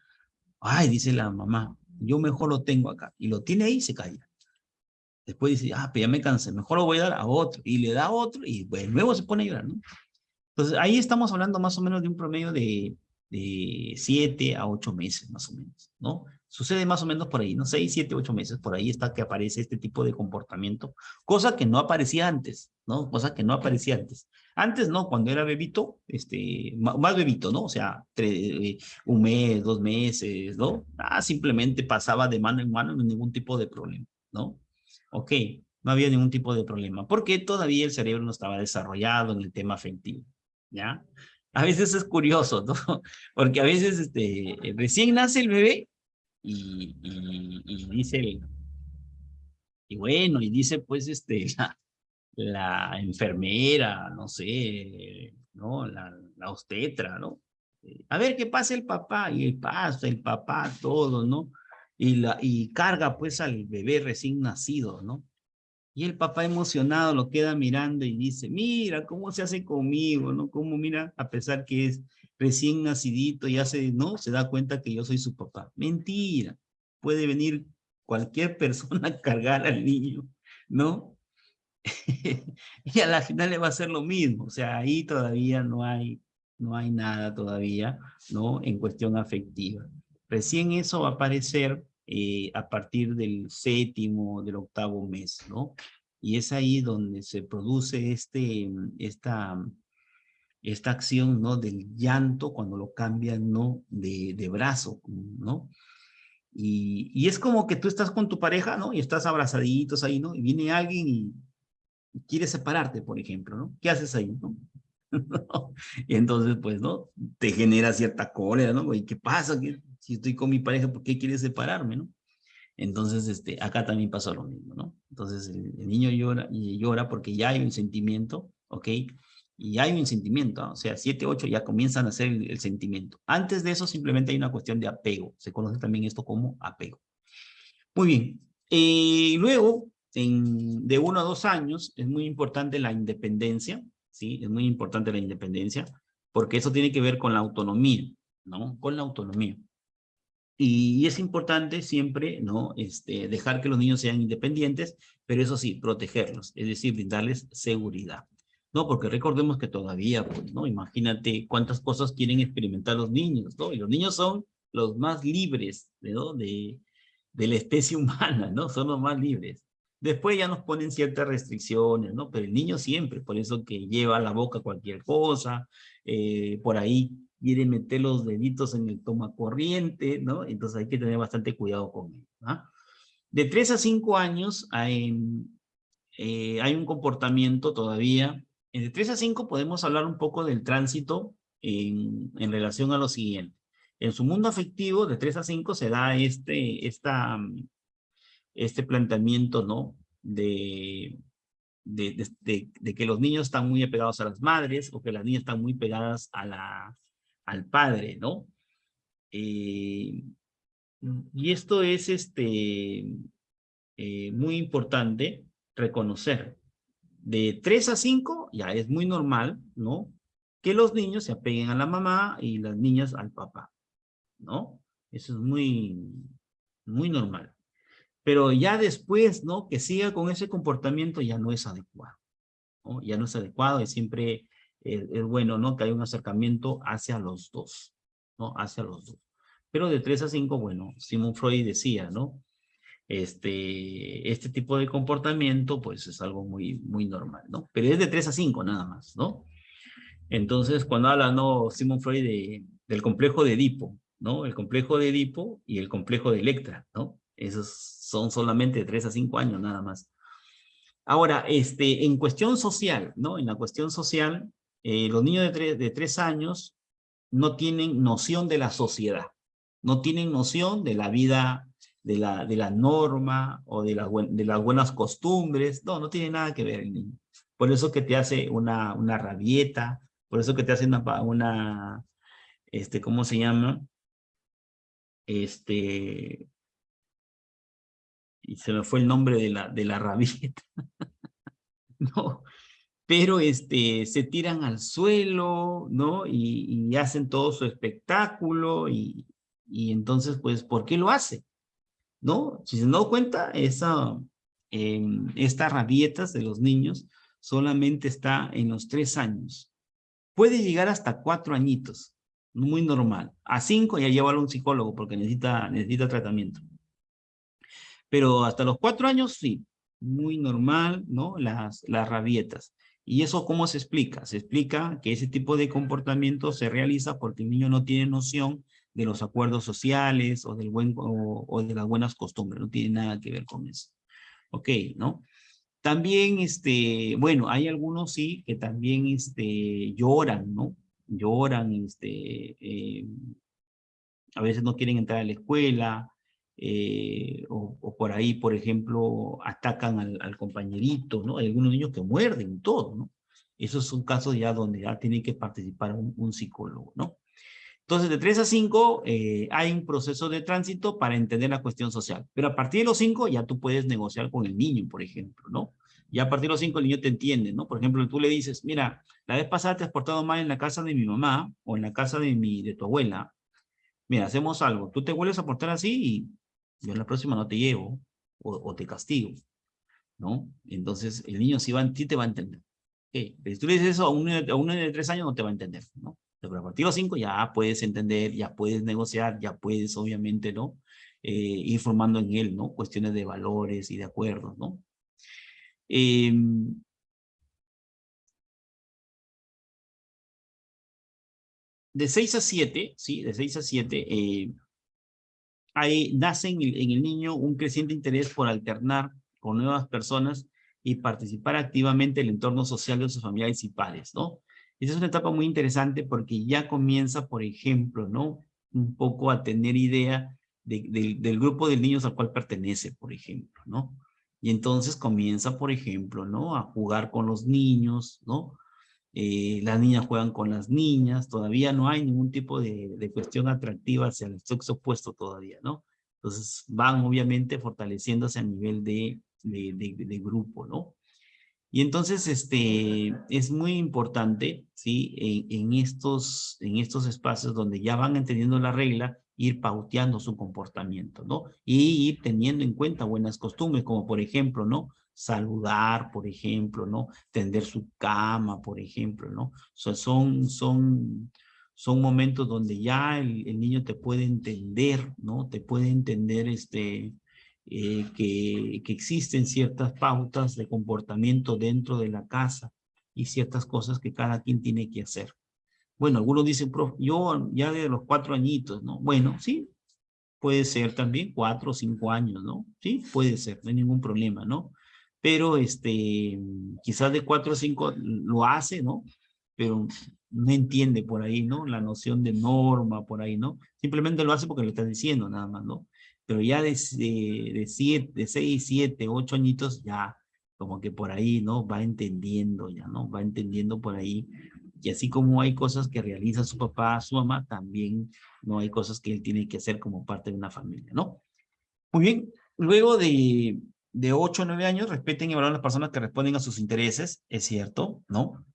Ay, dice la mamá, yo mejor lo tengo acá. Y lo tiene ahí y se calla. Después dice, ah, pero ya me cansé, mejor lo voy a dar a otro. Y le da otro y pues, luego se pone a llorar, ¿no? Entonces ahí estamos hablando más o menos de un promedio de de 7 a 8 meses más o menos, ¿no? Sucede más o menos por ahí, ¿no? 6, 7, 8 meses, por ahí está que aparece este tipo de comportamiento, cosa que no aparecía antes, ¿no? Cosa que no aparecía antes. Antes, ¿no? Cuando era bebito, este, más bebito, ¿no? O sea, un mes, dos meses, ¿no? Ah, simplemente pasaba de mano en mano, no ningún tipo de problema, ¿no? Ok, no había ningún tipo de problema, porque todavía el cerebro no estaba desarrollado en el tema afectivo, ¿ya? a veces es curioso, ¿no? Porque a veces este, recién nace el bebé y, y, dice, y bueno, y dice pues este, la, la enfermera, no sé, ¿no? La, la obstetra, ¿no? A ver qué pasa el papá, y pasa, el papá, todo, ¿no? Y, la, y carga pues al bebé recién nacido, ¿no? Y el papá emocionado lo queda mirando y dice, mira cómo se hace conmigo, ¿no? Cómo mira, a pesar que es recién nacidito y hace, ¿no? Se da cuenta que yo soy su papá. Mentira. Puede venir cualquier persona a cargar al niño, ¿no? y a la final le va a hacer lo mismo. O sea, ahí todavía no hay, no hay nada todavía, ¿no? En cuestión afectiva. Recién eso va a aparecer eh, a partir del séptimo, del octavo mes, ¿no? Y es ahí donde se produce este, esta, esta acción, ¿no? Del llanto cuando lo cambian, ¿no? De, de brazo, ¿no? Y, y, es como que tú estás con tu pareja, ¿no? Y estás abrazaditos ahí, ¿no? Y viene alguien y quiere separarte, por ejemplo, ¿no? ¿Qué haces ahí, no? y entonces, pues, ¿no? Te genera cierta cólera, ¿no? ¿Y qué pasa? ¿Qué, si estoy con mi pareja, ¿por qué quiere separarme, no? Entonces, este, acá también pasó lo mismo, ¿no? Entonces, el, niño llora y llora porque ya hay un sentimiento, ¿ok? Y hay un sentimiento, o sea, 7, 8 ya comienzan a hacer el, sentimiento. Antes de eso, simplemente hay una cuestión de apego. Se conoce también esto como apego. Muy bien. Eh, luego, en, de uno a dos años, es muy importante la independencia, ¿sí? Es muy importante la independencia, porque eso tiene que ver con la autonomía, ¿no? Con la autonomía. Y es importante siempre, ¿no? Este, dejar que los niños sean independientes, pero eso sí, protegerlos, es decir, brindarles seguridad. ¿no? Porque recordemos que todavía, pues, ¿no? Imagínate cuántas cosas quieren experimentar los niños, ¿no? Y los niños son los más libres, ¿no? De, de la especie humana, ¿no? Son los más libres. Después ya nos ponen ciertas restricciones, ¿no? Pero el niño siempre, por eso que lleva a la boca cualquier cosa, eh, por ahí quiere meter los deditos en el toma corriente, ¿no? Entonces hay que tener bastante cuidado con él. ¿ah? De 3 a 5 años hay, eh, hay un comportamiento todavía. De 3 a 5 podemos hablar un poco del tránsito en, en relación a lo siguiente. En su mundo afectivo, de 3 a 5 se da este, esta, este planteamiento, ¿no? De, de, que los niños están muy apegados a las madres o que las niñas están muy pegadas a al Padre, ¿no? Eh, y esto es este, eh, muy importante reconocer. De 3 a 5 ya es muy normal, ¿no? Que los niños se apeguen a la mamá y las niñas al papá, ¿no? Eso es muy, muy normal. Pero ya después, ¿no? Que siga con ese comportamiento ya no es adecuado. Ya no es adecuado, es siempre es, bueno, ¿no? Que hay un acercamiento hacia los dos, ¿no? Hacia los dos. Pero de 3 a 5, bueno, Simon Freud decía, ¿no? Este, este tipo de comportamiento, pues es algo muy, muy normal, ¿no? Pero es de 3 a 5 nada más, ¿no? Entonces, cuando habla, ¿no? Simon Freud de, del complejo de Edipo, ¿no? El complejo de Edipo y el complejo de Electra, ¿no? Esos son solamente de 3 a 5 años nada más. Ahora, este, en cuestión social, ¿no? En la cuestión social, eh, los niños de tres, años no tienen noción de la sociedad, no tienen noción de la vida de la, de norma o de, la, de las buenas costumbres. No, no tiene nada que ver el niño. Por eso que te hace una, una rabieta, por eso que te hace una, una este, ¿cómo se llama? Este, y se me fue el nombre de la, de la rabieta. no, pero este, se tiran al suelo, ¿no? Y, hacen todo su espectáculo y, y, entonces, pues, ¿por qué lo hace? ¿No? Si se dan cuenta, esa, eh, estas rabietas de los niños solamente está en los tres años. Puede llegar hasta cuatro añitos, muy normal. A cinco ya llévalo a un psicólogo porque necesita, necesita tratamiento. Pero hasta los cuatro años, sí, muy normal, ¿no? Las, las rabietas. ¿Y eso cómo se explica? Se explica que ese tipo de comportamiento se realiza porque el niño no tiene noción de los acuerdos sociales o, del buen, o, de las buenas costumbres, no tiene nada que ver con eso. Ok, ¿no? También, este, bueno, hay algunos sí que también este, lloran, ¿no? Lloran, este, eh, a veces no quieren entrar a la escuela, eh, o, por ahí, por ejemplo, atacan al, compañerito, ¿no? Hay algunos niños que muerden todo, ¿no? Esos son casos ya donde ya tiene que participar un, psicólogo, ¿no? Entonces, de 3 a 5 eh, hay un proceso de tránsito para entender la cuestión social. Pero a partir de los 5 ya tú puedes negociar con el niño, por ejemplo, ¿no? Ya a partir de los 5 el niño te entiende, ¿no? Por ejemplo, tú le dices, mira, la vez pasada te has portado mal en la casa de mi mamá o en la casa de, mi, de tu abuela. Mira, hacemos algo. Tú te vuelves a portar así y yo en la próxima no te llevo o, te castigo, ¿no? Entonces el niño sí, va, te va a entender. Pero si tú le dices eso a un, a un de tres años no te va a entender, ¿no? Pero a partir de los cinco ya puedes entender, ya puedes negociar, ya puedes obviamente, ¿no? Eh, ir formando en él, ¿no? Cuestiones de valores y de acuerdos, ¿no? Em, de 6 a 7, ¿sí? De 6 a 7, eh, ahí nace en el, niño un creciente interés por alternar con nuevas personas y participar activamente en el entorno social de sus familiares y pares, ¿no? Esa es una etapa muy interesante porque ya comienza, por ejemplo, ¿no? Un poco a tener idea del grupo de niños al cual pertenece, por ejemplo, ¿no? Y entonces comienza, por ejemplo, ¿no? A jugar con los niños, ¿no? Eh, las niñas juegan con las niñas, todavía no hay ningún tipo de, cuestión atractiva hacia el sexo opuesto todavía, ¿no? Entonces van obviamente fortaleciéndose a nivel de, grupo, ¿no? Y entonces este, es muy importante, ¿sí? En, en, estos, en estos espacios donde ya van entendiendo la regla, ir pauteando su comportamiento, ¿no? Y ir teniendo en cuenta buenas costumbres, como por ejemplo, ¿no? Saludar, por ejemplo, ¿no? Tender su cama, por ejemplo, ¿no? son, son, son momentos donde ya el, niño te puede entender, ¿no? Te puede entender este, eh, que, que existen ciertas pautas de comportamiento dentro de la casa y ciertas cosas que cada quien tiene que hacer. Bueno, algunos dicen, yo ya de los cuatro añitos, ¿no? Bueno, sí, puede ser también cuatro o cinco años, ¿no? Sí, puede ser, no hay ningún problema, ¿no? Pero este, quizás de cuatro o cinco lo hace, ¿no? Pero no entiende por ahí, ¿no? La noción de norma por ahí, ¿no? Simplemente lo hace porque lo está diciendo nada más, ¿no? Pero ya de, de, de, siete, de seis, siete, ocho añitos, ya como que por ahí, ¿no? Va entendiendo ya, ¿no? Va entendiendo por ahí. Y así como hay cosas que realiza su papá, su mamá, también no hay cosas que él tiene que hacer como parte de una familia, ¿no? Muy bien, luego de, de 8 a 9 años respeten y valoren las personas que responden a sus intereses, es cierto, ¿no?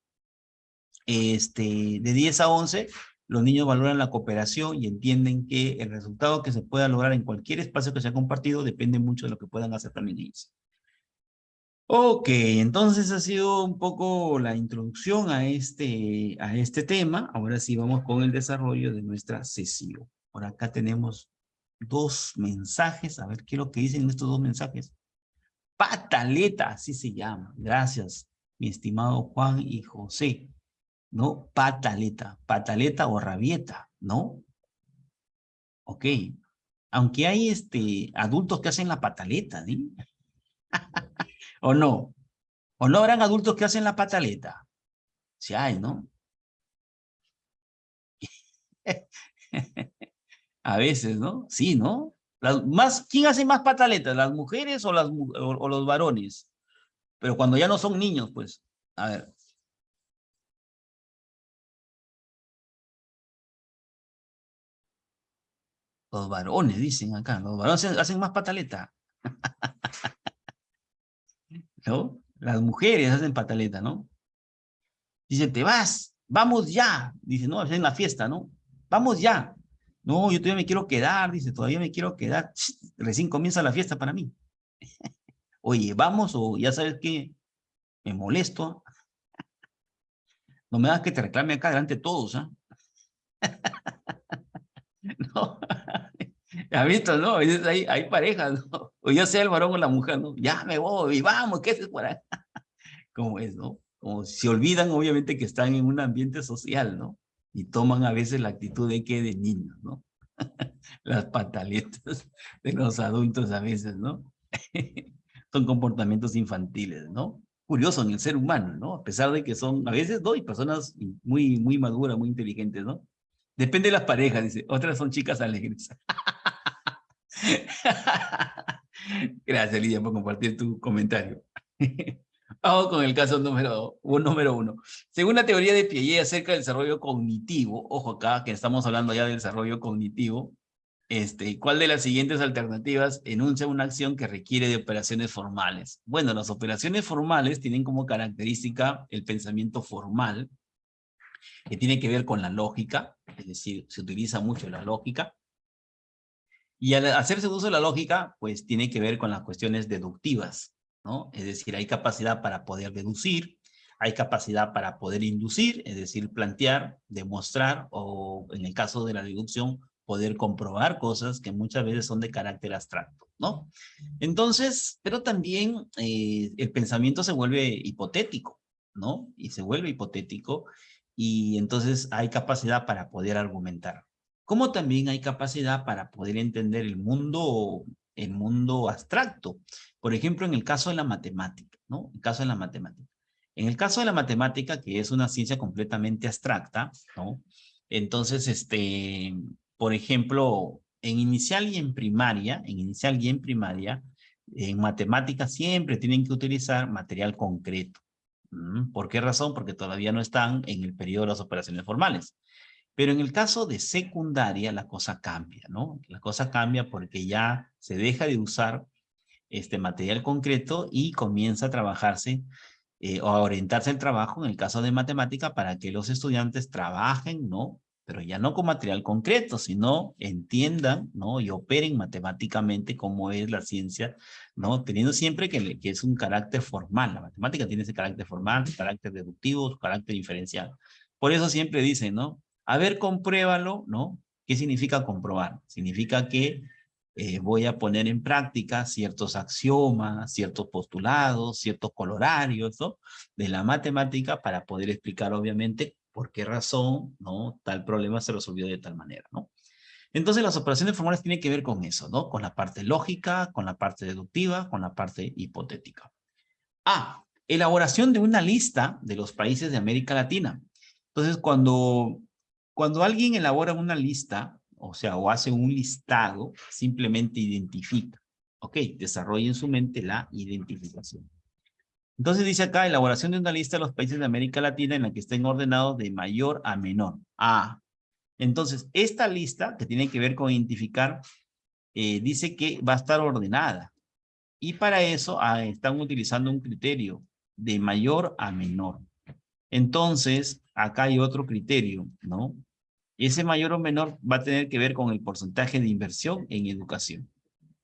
Este, de 10 a 11, los niños valoran la cooperación y entienden que el resultado que se pueda lograr en cualquier espacio que sea compartido depende mucho de lo que puedan hacer también ellos. Ok, entonces ha sido un poco la introducción a este, a este tema. Ahora sí vamos con el desarrollo de nuestra sesión. Por acá tenemos dos mensajes. A ver qué es lo que dicen estos dos mensajes. Pataleta, así se llama. Gracias, mi estimado Juan y José. ¿No? Pataleta. Pataleta o rabieta, ¿no? Ok. Aunque hay este, adultos que hacen la pataleta, ¿sí? ¿O no? ¿O no habrán adultos que hacen la pataleta? Sí hay, ¿no? A veces, ¿no? Sí, ¿no? Las, más, ¿Quién hace más pataletas, las mujeres o, los varones? Pero cuando ya no son niños, pues, a ver. Los varones, dicen acá, los varones hacen más pataleta. ¿No? Las mujeres hacen pataleta, ¿no? Dice, te vas, vamos ya. Dice, no, es en la fiesta, ¿no? Vamos ya. No, yo todavía me quiero quedar, dice, todavía me quiero quedar. Recién comienza la fiesta para mí. Oye, vamos o ya sabes que me molesto. No me das que te reclame acá delante de todos, ¿ah? no. ¿Has visto, no? Hay, parejas, ¿no? O ya sea el varón o la mujer, ¿no? Ya me voy, vamos, ¿qué es por ahí? ¿Cómo es, no? Como se olvidan, obviamente, que están en un ambiente social, ¿no? Y toman a veces la actitud de que de niños, ¿no? Las pataletas de los adultos a veces, ¿no? Son comportamientos infantiles, ¿no? Curioso en el ser humano, ¿no? A pesar de que son, a veces, ¿no? Y personas muy, muy maduras, muy inteligentes, ¿no? Depende de las parejas, dice. Otras son chicas alegres. Gracias, Lidia, por compartir tu comentario. Vamos con el caso número, uno. Según la teoría de Piaget acerca del desarrollo cognitivo, ojo acá que estamos hablando ya del desarrollo cognitivo, este, ¿cuál de las siguientes alternativas enuncia una acción que requiere de operaciones formales? Bueno, las operaciones formales tienen como característica el pensamiento formal, que tiene que ver con la lógica, es decir, se utiliza mucho la lógica, y al hacerse uso de la lógica, pues tiene que ver con las cuestiones deductivas, ¿no? Es decir, hay capacidad para poder deducir, hay capacidad para poder inducir, es decir, plantear, demostrar, o en el caso de la deducción, poder comprobar cosas que muchas veces son de carácter abstracto, ¿no? Entonces, pero también eh, el pensamiento se vuelve hipotético, ¿no? Y se vuelve hipotético, y entonces hay capacidad para poder argumentar como también hay capacidad para poder entender el mundo, el mundo abstracto. Por ejemplo, en el caso de la matemática, ¿no? El caso de la matemática. En el caso de la matemática, que es una ciencia completamente abstracta, ¿no? Entonces, este, por ejemplo, en inicial y en primaria, en inicial y en primaria, en matemática siempre tienen que utilizar material concreto. ¿Mm? ¿Por qué razón? Porque todavía no están en el periodo de las operaciones formales. Pero en el caso de secundaria la cosa cambia, ¿no? La cosa cambia porque ya se deja de usar este material concreto y comienza a trabajarse eh, o a orientarse el trabajo en el caso de matemática para que los estudiantes trabajen, ¿no? Pero ya no con material concreto, sino entiendan, ¿no? Y operen matemáticamente cómo es la ciencia, ¿no? Teniendo siempre que, es un carácter formal. La matemática tiene ese carácter formal, carácter deductivo, carácter diferencial. Por eso siempre dicen, ¿no? A ver, compruébalo, ¿no? ¿Qué significa comprobar? Significa que eh, voy a poner en práctica ciertos axiomas, ciertos postulados, ciertos colorarios, ¿no? De la matemática para poder explicar, obviamente, por qué razón, ¿no? Tal problema se resolvió de tal manera, ¿no? Entonces las operaciones formales tienen que ver con eso, ¿no? Con la parte lógica, con la parte deductiva, con la parte hipotética. Ah, elaboración de una lista de los países de América Latina. Entonces, cuando cuando alguien elabora una lista, o sea, o hace un listado, simplemente identifica. Ok, desarrolla en su mente la identificación. Entonces dice acá, elaboración de una lista de los países de América Latina en la que estén ordenados de mayor a menor. Ah, entonces esta lista que tiene que ver con identificar, eh, dice que va a estar ordenada. Y para eso ah, están utilizando un criterio de mayor a menor. Entonces, acá hay otro criterio, ¿no? Ese mayor o menor va a tener que ver con el porcentaje de inversión en educación.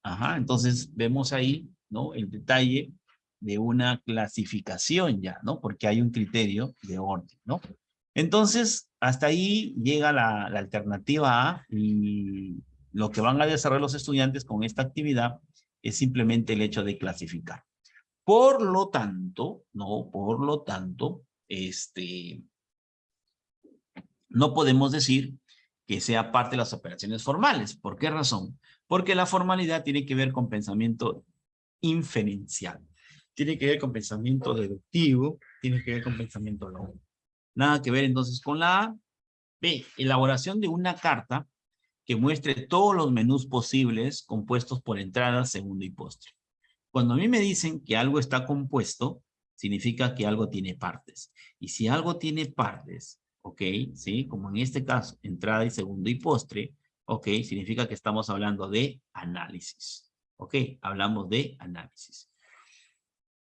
Ajá, entonces vemos ahí, ¿no? El detalle de una clasificación ya, ¿no? Porque hay un criterio de orden, ¿no? Entonces, hasta ahí llega la, la alternativa A y lo que van a desarrollar los estudiantes con esta actividad es simplemente el hecho de clasificar. Por lo tanto, no, por lo tanto, este, no podemos decir que sea parte de las operaciones formales. ¿Por qué razón? Porque la formalidad tiene que ver con pensamiento inferencial. Tiene que ver con pensamiento deductivo, tiene que ver con pensamiento lógico. Nada que ver entonces con la A. B, elaboración de una carta que muestre todos los menús posibles compuestos por entrada, segundo y postre. Cuando a mí me dicen que algo está compuesto, significa que algo tiene partes. Y si algo tiene partes, ok, ¿sí? Como en este caso, entrada y segundo y postre, ok, significa que estamos hablando de análisis. Ok, hablamos de análisis.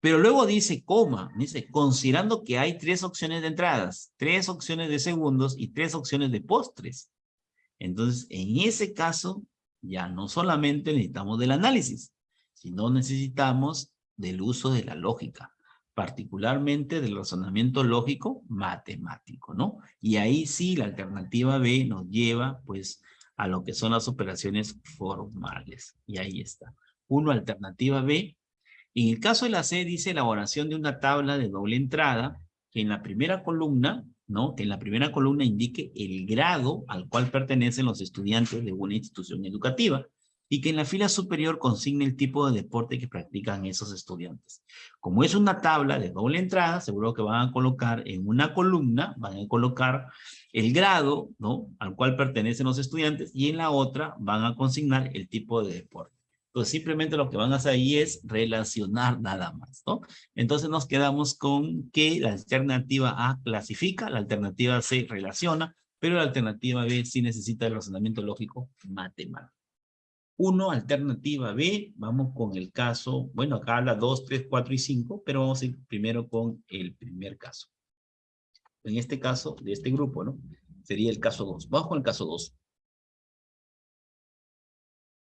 Pero luego dice coma, dice, considerando que hay tres opciones de entradas, tres opciones de segundos y tres opciones de postres. Entonces, en ese caso, ya no solamente necesitamos del análisis, sino necesitamos del uso de la lógica, particularmente del razonamiento lógico matemático, ¿no? Y ahí sí la alternativa B nos lleva, pues, a lo que son las operaciones formales. Y ahí está. Uno, alternativa B, en el caso de la C dice elaboración de una tabla de doble entrada que en la primera columna, ¿no? Que en la primera columna indique el grado al cual pertenecen los estudiantes de una institución educativa y que en la fila superior consigne el tipo de deporte que practican esos estudiantes. Como es una tabla de doble entrada, seguro que van a colocar en una columna, van a colocar el grado. Al cual pertenecen los estudiantes y en la otra van a consignar el tipo de deporte. Pues simplemente lo que van a hacer ahí es relacionar nada más, ¿no? Entonces nos quedamos con que la alternativa A clasifica, la alternativa C relaciona, pero la alternativa B sí necesita el razonamiento lógico matemático. Uno, alternativa B, vamos con el caso, bueno, acá habla 2, 3, 4 y 5, pero vamos a ir primero con el primer caso. En este caso, de este grupo, ¿no? Sería el caso 2. Vamos con el caso 2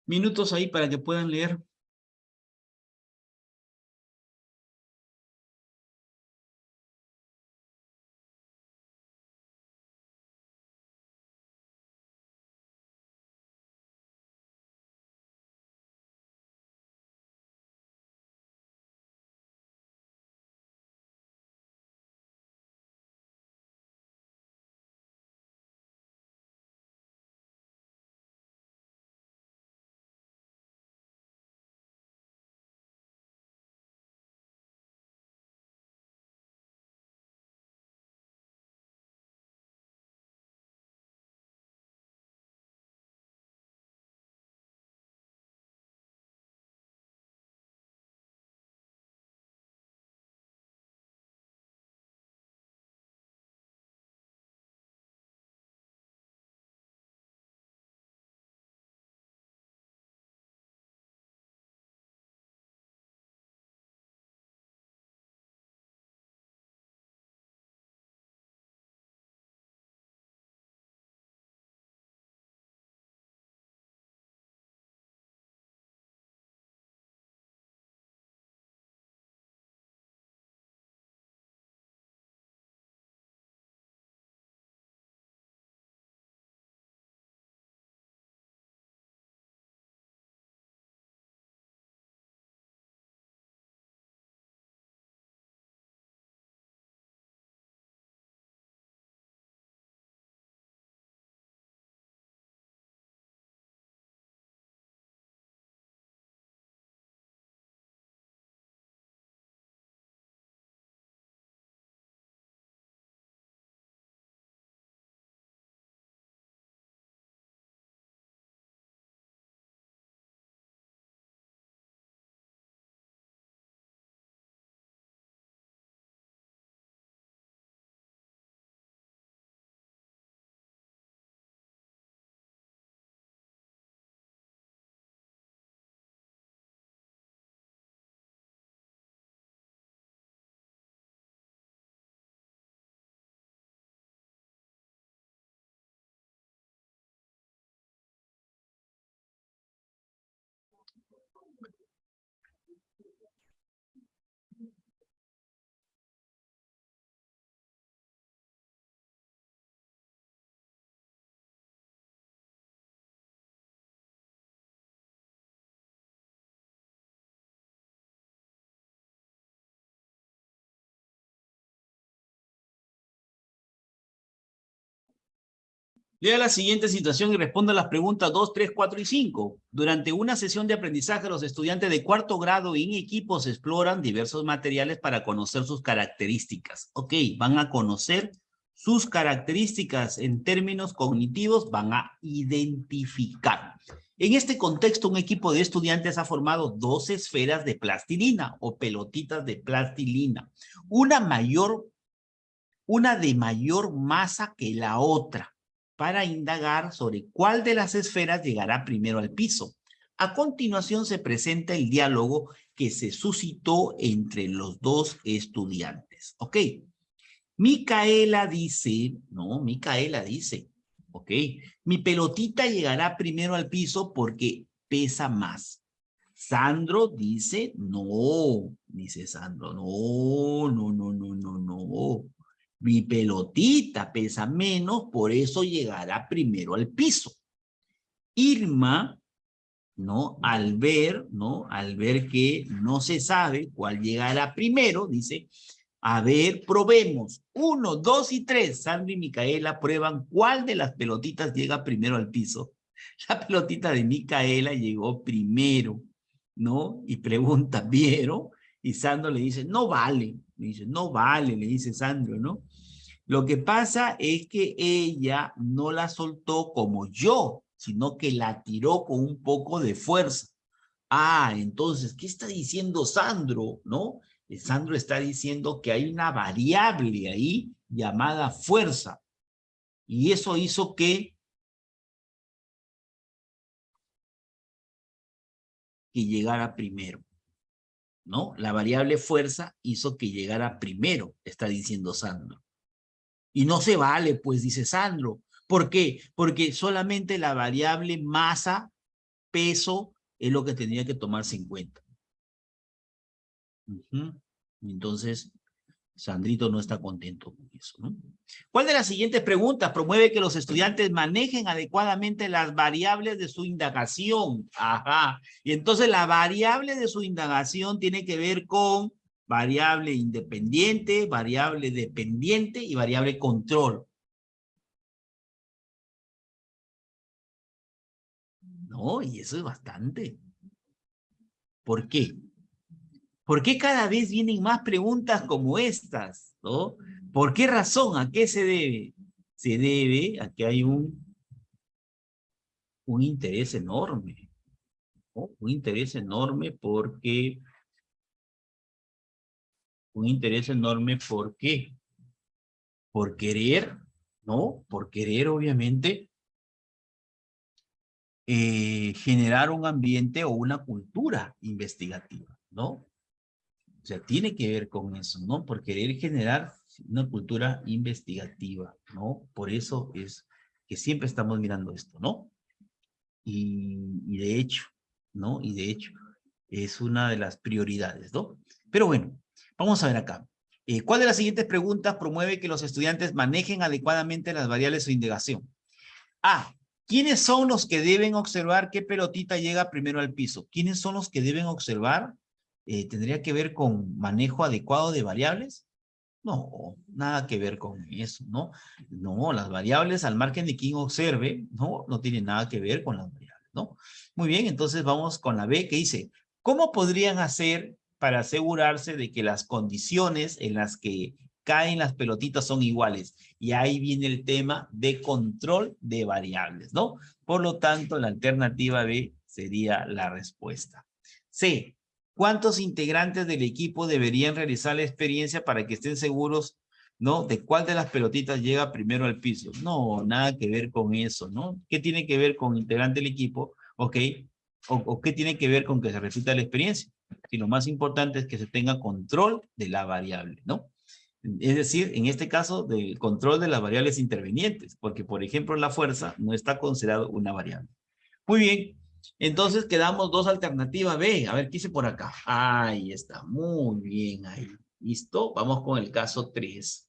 minutos ahí para que puedan leer. Lea la siguiente situación y responda las preguntas 2, 3, 4 y 5. Durante una sesión de aprendizaje, los estudiantes de cuarto grado en equipos exploran diversos materiales para conocer sus características. Ok, van a conocer sus características en términos cognitivos, van a identificar. En este contexto, un equipo de estudiantes ha formado dos esferas de plastilina o pelotitas de plastilina. Una mayor, una de mayor masa que la otra, para indagar sobre cuál de las esferas llegará primero al piso. A continuación se presenta el diálogo que se suscitó entre los dos estudiantes. ¿Ok? Micaela dice, no, Micaela dice, ok, mi pelotita llegará primero al piso porque pesa más. Sandro dice, no, dice Sandro, no, no, no, no, no, no. Mi pelotita pesa menos, por eso llegará primero al piso. Irma, ¿no? Al ver, ¿no? Al ver que no se sabe cuál llegará primero, dice, a ver, probemos. Uno, dos y tres. Sandra y Micaela prueban cuál de las pelotitas llega primero al piso. La pelotita de Micaela llegó primero, ¿no? Y pregunta, ¿vieron? Y Sandro le dice, no vale. Le dice, no vale, le dice Sandro, ¿no? Lo que pasa es que ella no la soltó como yo, sino que la tiró con un poco de fuerza. Ah, entonces, ¿qué está diciendo Sandro? ¿No? Sandro está diciendo que hay una variable ahí llamada fuerza. Y eso hizo que, que llegara primero. ¿No? La variable fuerza hizo que llegara primero, está diciendo Sandro. Y no se vale, pues, dice Sandro. ¿Por qué? Porque solamente la variable masa, peso, es lo que tendría que tomarse en cuenta. Entonces, Sandrito no está contento con eso. ¿no? ¿Cuál de las siguientes preguntas promueve que los estudiantes manejen adecuadamente las variables de su indagación? Ajá. Y entonces la variable de su indagación tiene que ver con variable independiente, variable dependiente y variable control. No, y eso es bastante. ¿Por qué? ¿Por qué cada vez vienen más preguntas como estas? ¿Por qué razón? ¿A qué se debe? Se debe a que hay un, un interés enorme. Un interés enorme porque... Un interés enorme ¿por qué? Por querer, ¿no? Por querer, obviamente, eh, generar un ambiente o una cultura investigativa, ¿no? O sea, tiene que ver con eso, ¿no? Por querer generar una cultura investigativa, ¿no? Por eso es que siempre estamos mirando esto, ¿no? Y, de hecho, ¿no? Y de hecho, es una de las prioridades, ¿no? Pero bueno, vamos a ver acá. Eh, ¿Cuál de las siguientes preguntas promueve que los estudiantes manejen adecuadamente las variables de indagación? A. ¿Quiénes son los que deben observar qué pelotita llega primero al piso? ¿Quiénes son los que deben observar eh, ¿tendría que ver con manejo adecuado de variables? No, nada que ver con eso, ¿no? No, las variables al margen de quien observe, no, no tienen nada que ver con las variables, ¿no? Muy bien, entonces vamos con la B que dice, ¿cómo podrían hacer para asegurarse de que las condiciones en las que caen las pelotitas son iguales? Y ahí viene el tema de control de variables, ¿no? Por lo tanto, la alternativa B sería la respuesta. C, ¿Cuántos integrantes del equipo deberían realizar la experiencia para que estén seguros, ¿no? De cuál de las pelotitas llega primero al piso. No, nada que ver con eso, ¿no? ¿Qué tiene que ver con integrante del equipo? ¿Ok? O, qué tiene que ver con que se repita la experiencia? Si lo más importante es que se tenga control de la variable, ¿no? Es decir, en este caso, del control de las variables intervenientes, porque por ejemplo la fuerza no está considerado una variable. Muy bien, entonces quedamos dos alternativas B. A ver, ¿qué hice por acá? Ahí está, muy bien ahí. ¿Listo? Vamos con el caso 3.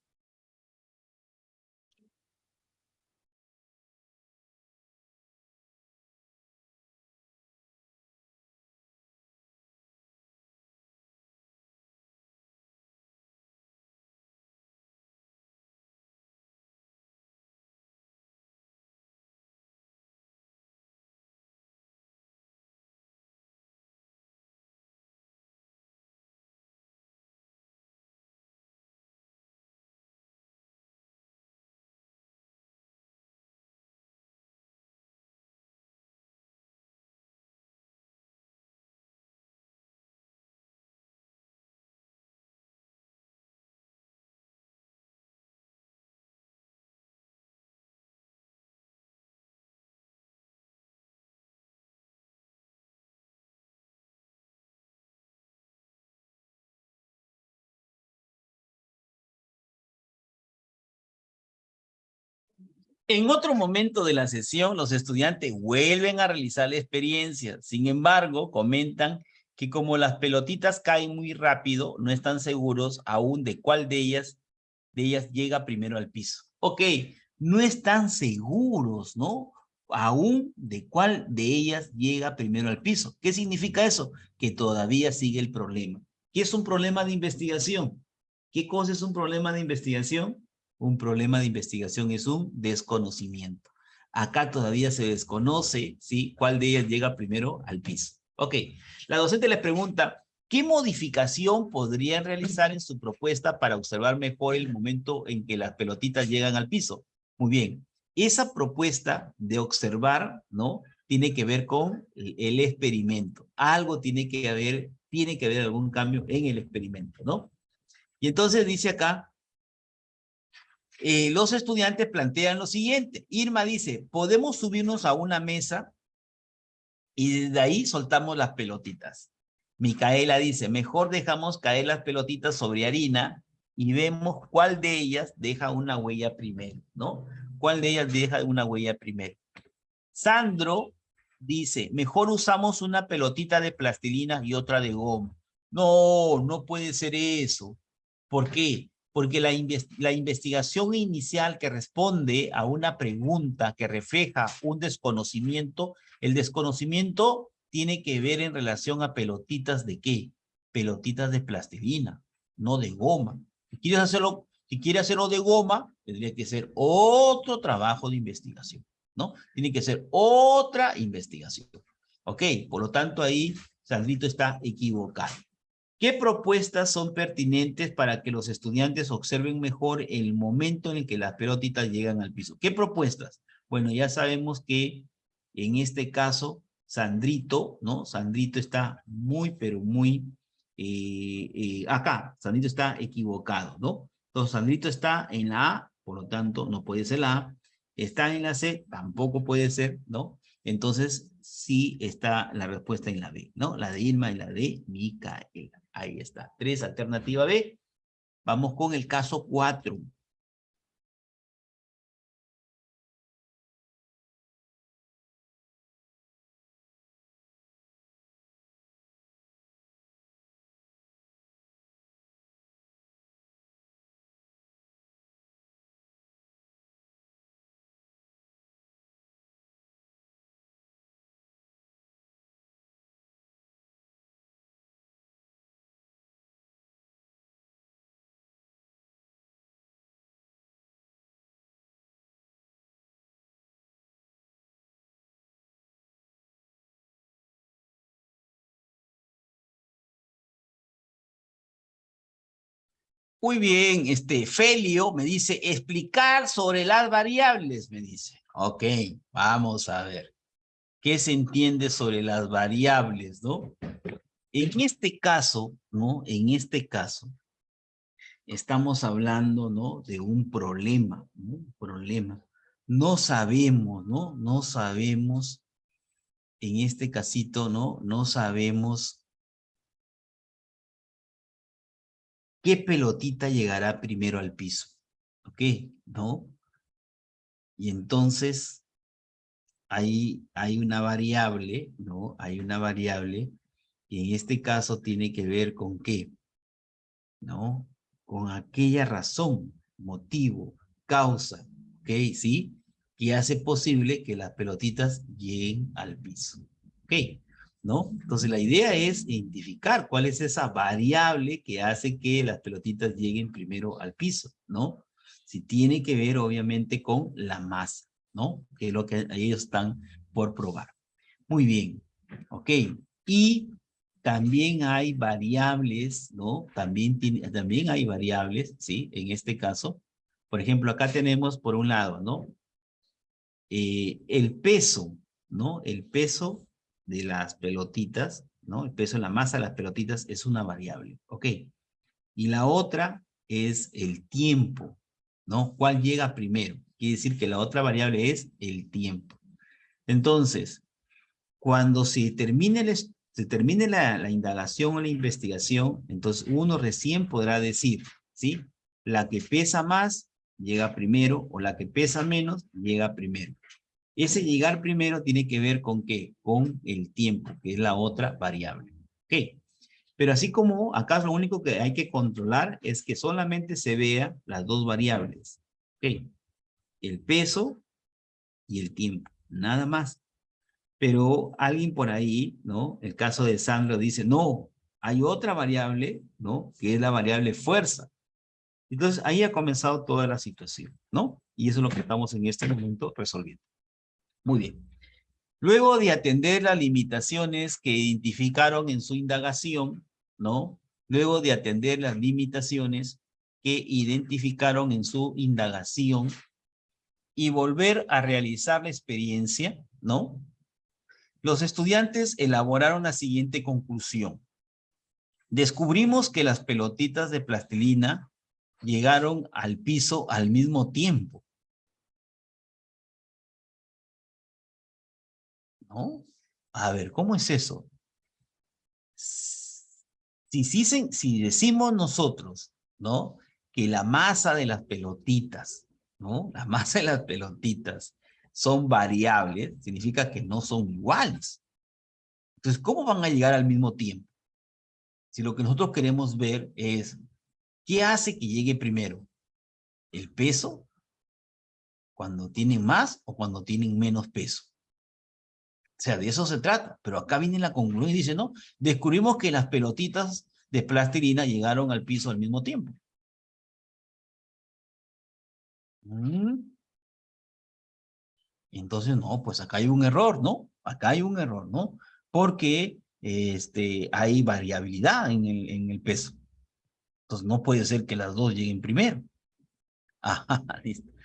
En otro momento de la sesión, los estudiantes vuelven a realizar la experiencia. Sin embargo, comentan que como las pelotitas caen muy rápido, no están seguros aún de cuál de ellas, de ellas llega primero al piso. Ok, no están seguros, ¿no? Aún de cuál de ellas llega primero al piso. ¿Qué significa eso? Que todavía sigue el problema. ¿Qué es un problema de investigación? ¿Qué cosa es un problema de investigación? Un problema de investigación es un desconocimiento. Acá todavía se desconoce, ¿sí? ¿Cuál de ellas llega primero al piso? Ok, la docente les pregunta, ¿qué modificación podrían realizar en su propuesta para observar mejor el momento en que las pelotitas llegan al piso? Muy bien, esa propuesta de observar, ¿no? Tiene que ver con el experimento. Algo tiene que haber, tiene que haber algún cambio en el experimento, ¿no? Y entonces dice acá, eh, los estudiantes plantean lo siguiente. Irma dice, podemos subirnos a una mesa y desde ahí soltamos las pelotitas. Micaela dice, mejor dejamos caer las pelotitas sobre harina y vemos cuál de ellas deja una huella primero, ¿no? ¿Cuál de ellas deja una huella primero? Sandro dice, mejor usamos una pelotita de plastilina y otra de goma. No, no puede ser eso. ¿Por qué? Porque la, la investigación inicial que responde a una pregunta que refleja un desconocimiento, el desconocimiento tiene que ver en relación a pelotitas de qué? Pelotitas de plastilina, no de goma. Si quieres hacerlo, si quieres hacerlo de goma, tendría que ser otro trabajo de investigación, ¿no? Tiene que ser otra investigación. ¿Ok? Por lo tanto, ahí Sandrito está equivocado. ¿Qué propuestas son pertinentes para que los estudiantes observen mejor el momento en el que las pelotitas llegan al piso? ¿Qué propuestas? Bueno, ya sabemos que en este caso, Sandrito, ¿no? Sandrito está muy, pero muy eh, eh, acá. Sandrito está equivocado, ¿no? Entonces, Sandrito está en la A, por lo tanto, no puede ser la A. Está en la C, tampoco puede ser, ¿no? Entonces, sí está la respuesta en la B, ¿no? La de Irma y la de Micaela. Ahí está. Tres, alternativa B. Vamos con el caso cuatro. Muy bien, este Felio me dice, explicar sobre las variables, me dice. Ok, vamos a ver. ¿Qué se entiende sobre las variables, no? En este caso, ¿no? En este caso, estamos hablando, ¿no? De un problema, ¿no? Un problema. No sabemos, ¿no? No sabemos, en este casito, ¿no? No sabemos ¿qué pelotita llegará primero al piso? ¿Ok? ¿No? Y entonces, ahí hay una variable, ¿no? Hay una variable, y en este caso tiene que ver con qué, ¿no? Con aquella razón, motivo, causa, ¿ok? ¿Sí? Que hace posible que las pelotitas lleguen al piso. ¿Ok? ¿No? Entonces la idea es identificar cuál es esa variable que hace que las pelotitas lleguen primero al piso, ¿no? Si tiene que ver obviamente con la masa, ¿no? Que es lo que ellos están por probar. Muy bien, ok. Y también hay variables, ¿no? También, tiene, también hay variables, ¿sí? En este caso, por ejemplo, acá tenemos por un lado, ¿no? Eh, el peso, ¿no? El peso de las pelotitas, ¿no? El peso de la masa de las pelotitas es una variable, ¿ok? Y la otra es el tiempo, ¿no? ¿Cuál llega primero? Quiere decir que la otra variable es el tiempo. Entonces, cuando se termine, se termine la, la indagación o la investigación, entonces uno recién podrá decir, ¿sí? La que pesa más llega primero, o la que pesa menos, llega primero. Ese llegar primero tiene que ver con qué? Con el tiempo, que es la otra variable. ¿Ok? Pero así como acá lo único que hay que controlar es que solamente se vea las dos variables. ¿Ok? El peso y el tiempo. Nada más. Pero alguien por ahí, ¿no? El caso de Sandro dice, no, hay otra variable, ¿no? Que es la variable fuerza. Entonces ahí ha comenzado toda la situación, ¿no? Y eso es lo que estamos en este momento resolviendo. Muy bien. Luego de atender las limitaciones que identificaron en su indagación, ¿no? Luego de atender las limitaciones que identificaron en su indagación y volver a realizar la experiencia, ¿no? Los estudiantes elaboraron la siguiente conclusión. Descubrimos que las pelotitas de plastilina llegaron al piso al mismo tiempo. A ver, ¿cómo es eso? Si, si, si decimos nosotros, ¿no? Que la masa de las pelotitas, ¿no? La masa de las pelotitas son variables, significa que no son iguales. Entonces, ¿cómo van a llegar al mismo tiempo? Si lo que nosotros queremos ver es ¿Qué hace que llegue primero? ¿El peso? ¿Cuando tienen más o cuando tienen menos peso? O sea, de eso se trata. Pero acá viene la conclusión y dice, no, descubrimos que las pelotitas de plastilina llegaron al piso al mismo tiempo. Mm. Entonces, no, pues acá hay un error, ¿no? Acá hay un error, ¿no? Porque este, hay variabilidad en el, en el peso. Entonces no puede ser que las dos lleguen primero. Ajá, listo.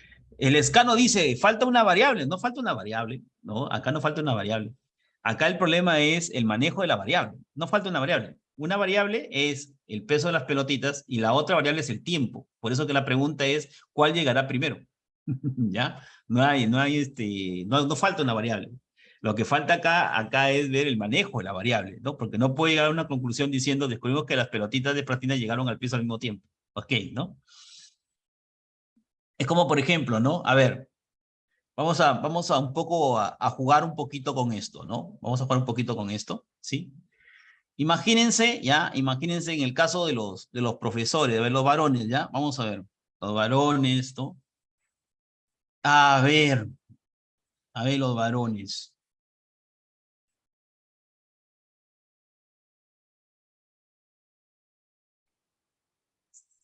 El escano dice, falta una variable. No falta una variable, ¿no? Acá no falta una variable. Acá el problema es el manejo de la variable. No falta una variable. Una variable es el peso de las pelotitas y la otra variable es el tiempo. Por eso que la pregunta es, ¿cuál llegará primero? ¿Ya? No hay, no hay este, no, no falta una variable. Lo que falta acá, acá es ver el manejo de la variable, ¿no? Porque no puede llegar a una conclusión diciendo, descubrimos que las pelotitas de plastilina llegaron al piso al mismo tiempo. Ok, ¿no? Es como, por ejemplo, ¿no? A ver, vamos a, vamos a un poco a, jugar un poquito con esto, ¿no? Vamos a jugar un poquito con esto, ¿sí? Imagínense, ya, imagínense en el caso de los, de los profesores, de ver los varones, ¿ya? Vamos a ver, los varones, ¿no? A ver, a ver los varones.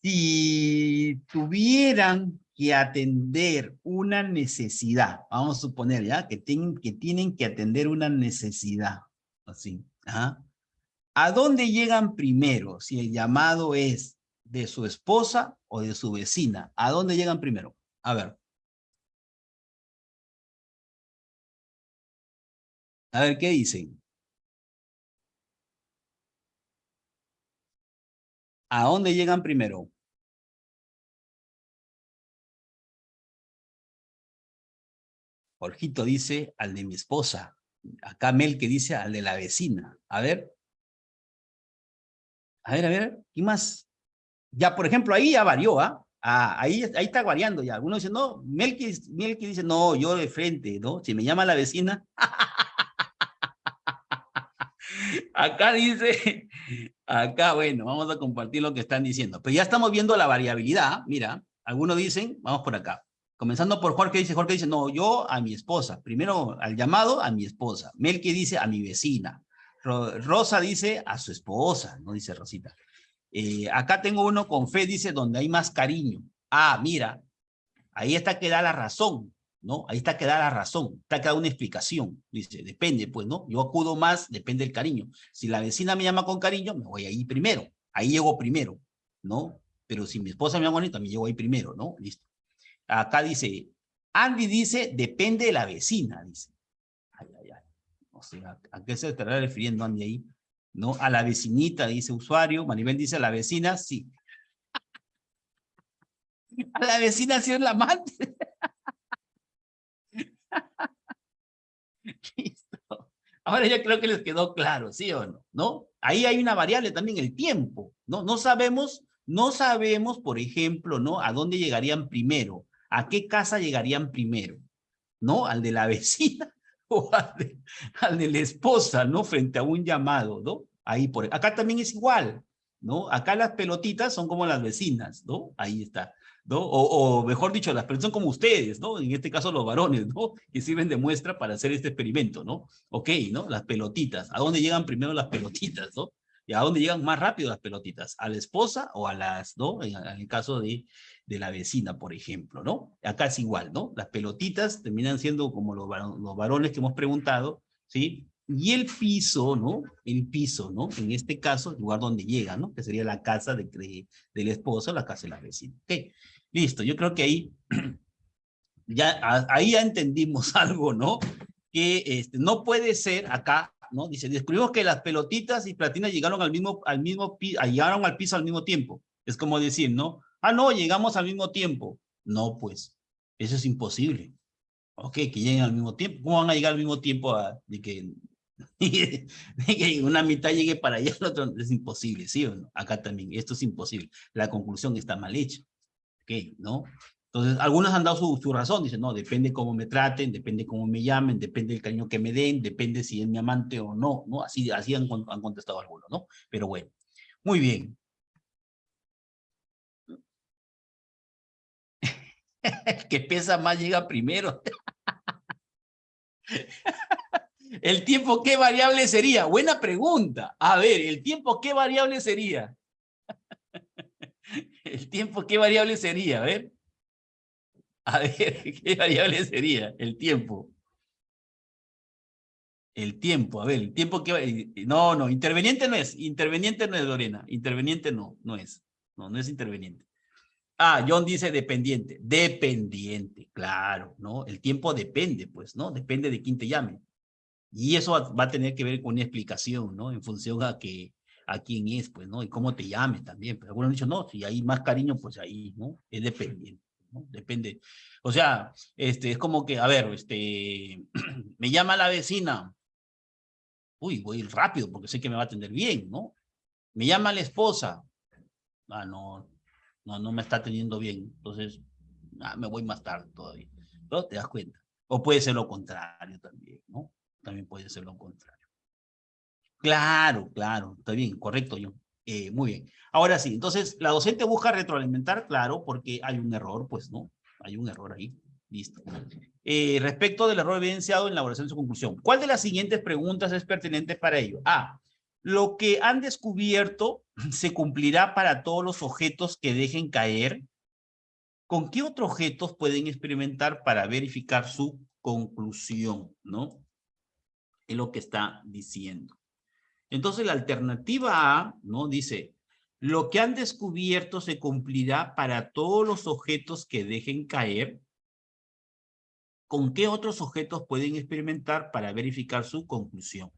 si tuvieran que atender una necesidad, vamos a suponer ya que tienen que, tienen que atender una necesidad, así, ¿a dónde llegan primero? Si el llamado es de su esposa o de su vecina, ¿a dónde llegan primero? A ver. A ver, ¿qué dicen? ¿A dónde llegan primero? Jorgito dice al de mi esposa. Acá Mel que dice al de la vecina. A ver. A ver, a ver. ¿Qué más? Ya, por ejemplo, ahí ya varió, ¿ah? ah ahí, ahí está variando ya. Algunos dicen, no, Mel que, Mel que dice, no, yo de frente, ¿no? Si me llama la vecina. Acá dice, acá, bueno, vamos a compartir lo que están diciendo. Pero ya estamos viendo la variabilidad, mira, algunos dicen, vamos por acá. Comenzando por Jorge, dice, Jorge dice, no, yo a mi esposa. Primero al llamado, a mi esposa. Melqui dice, a mi vecina. Rosa dice, a su esposa, no dice Rosita. Eh, acá tengo uno con fe, dice, donde hay más cariño. Ah, mira, ahí está que da la razón. ¿no? Ahí está que da la razón, está que da una explicación. Dice, depende, pues, ¿no? Yo acudo más, depende del cariño. Si la vecina me llama con cariño, me voy ahí primero. Ahí llego primero, ¿no? Pero si mi esposa me llama bonito, me llego ahí primero, ¿no? Listo. Acá dice, Andy dice, depende de la vecina, dice. Ay, ay, ay. No sé, ¿a, qué se estará refiriendo Andy ahí? ¿No? A la vecinita, dice usuario. Maribel dice, a la vecina, sí. A la vecina sí es la amante. Listo. Ahora ya creo que les quedó claro, ¿sí o no? ¿No? Ahí hay una variable también, el tiempo, ¿no? No sabemos No sabemos, por ejemplo, ¿no? A dónde llegarían primero, a qué casa llegarían primero, ¿no? Al de la vecina o al de, la esposa, ¿no? Frente a un llamado, ¿no? Ahí por, acá también es igual, ¿no? Acá las pelotitas son como las vecinas, ¿no? Ahí está. ¿no? O, mejor dicho, las personas son como ustedes, ¿no? En este caso los varones, ¿no? Que sirven de muestra para hacer este experimento, ¿no? Ok, ¿no? Las pelotitas. ¿A dónde llegan primero las pelotitas, no? ¿Y a dónde llegan más rápido las pelotitas? ¿A la esposa o a las, no? En, el caso de, de la vecina, por ejemplo, ¿no? Acá es igual, ¿no? Las pelotitas terminan siendo como los, varones que hemos preguntado, ¿sí? Y el piso, ¿no? El piso, ¿no? En este caso, el lugar donde llega, ¿no? Que sería la casa de, de, del esposo, la casa de la vecina. Ok. Listo, yo creo que ahí ya, ahí ya entendimos algo, ¿no? Que este, no puede ser acá, ¿no? Dice, descubrimos que las pelotitas y platinas llegaron al mismo, al mismo, llegaron al piso al mismo tiempo. Es como decir, ¿no? Ah, no, llegamos al mismo tiempo. No, pues, eso es imposible. Ok, que lleguen al mismo tiempo. ¿Cómo van a llegar al mismo tiempo a, de que, que una mitad llegue para allá, el otro es imposible, ¿sí o no? Acá también, esto es imposible. La conclusión está mal hecha. ¿no? Entonces, algunos han dado su, su, razón, dicen, no, depende cómo me traten, depende cómo me llamen, depende del cariño que me den, depende si es mi amante o no, ¿no? Así, así han, han contestado algunos, ¿no? Pero bueno, muy bien. El que pesa más llega primero. ¿El tiempo qué variable sería? Buena pregunta. A ver, ¿el tiempo qué variable sería? ¿El tiempo qué variable sería? A ver. A ver, ¿qué variable sería? El tiempo. El tiempo, a ver, el tiempo que... No, no, interveniente no es. Interveniente no es, Lorena. Interveniente no, no es. No, no es interveniente. Ah, John dice dependiente. Dependiente, claro, ¿no? El tiempo depende, pues, ¿no? Depende de quién te llame. Y eso va a tener que ver con una explicación, ¿no? En función a que a quién es, pues, ¿no? Y cómo te llame también. Pero algunos han dicho, no, si hay más cariño, pues ahí, ¿no? Es dependiente, ¿no? Depende. O sea, este, es como que, a ver, este, me llama la vecina. Uy, voy rápido porque sé que me va a atender bien, ¿no? Me llama la esposa. Ah, no, no, no me está atendiendo bien. Entonces, ah, me voy más tarde todavía. ¿No? Te das cuenta. O puede ser lo contrario también, ¿no? También puede ser lo contrario. Claro, claro, está bien, correcto, yo. Eh, muy bien. Ahora sí, entonces, la docente busca retroalimentar, claro, porque hay un error, pues, ¿no? Hay un error ahí. Listo. Eh, respecto del error evidenciado en la elaboración de su conclusión, ¿cuál de las siguientes preguntas es pertinente para ello? A. Lo que han descubierto se cumplirá para todos los objetos que dejen caer. ¿Con qué otros objetos pueden experimentar para verificar su conclusión? ¿No? Es lo que está diciendo. Entonces la alternativa A, ¿no? Dice, lo que han descubierto se cumplirá para todos los objetos que dejen caer. ¿Con qué otros objetos pueden experimentar para verificar su conclusión?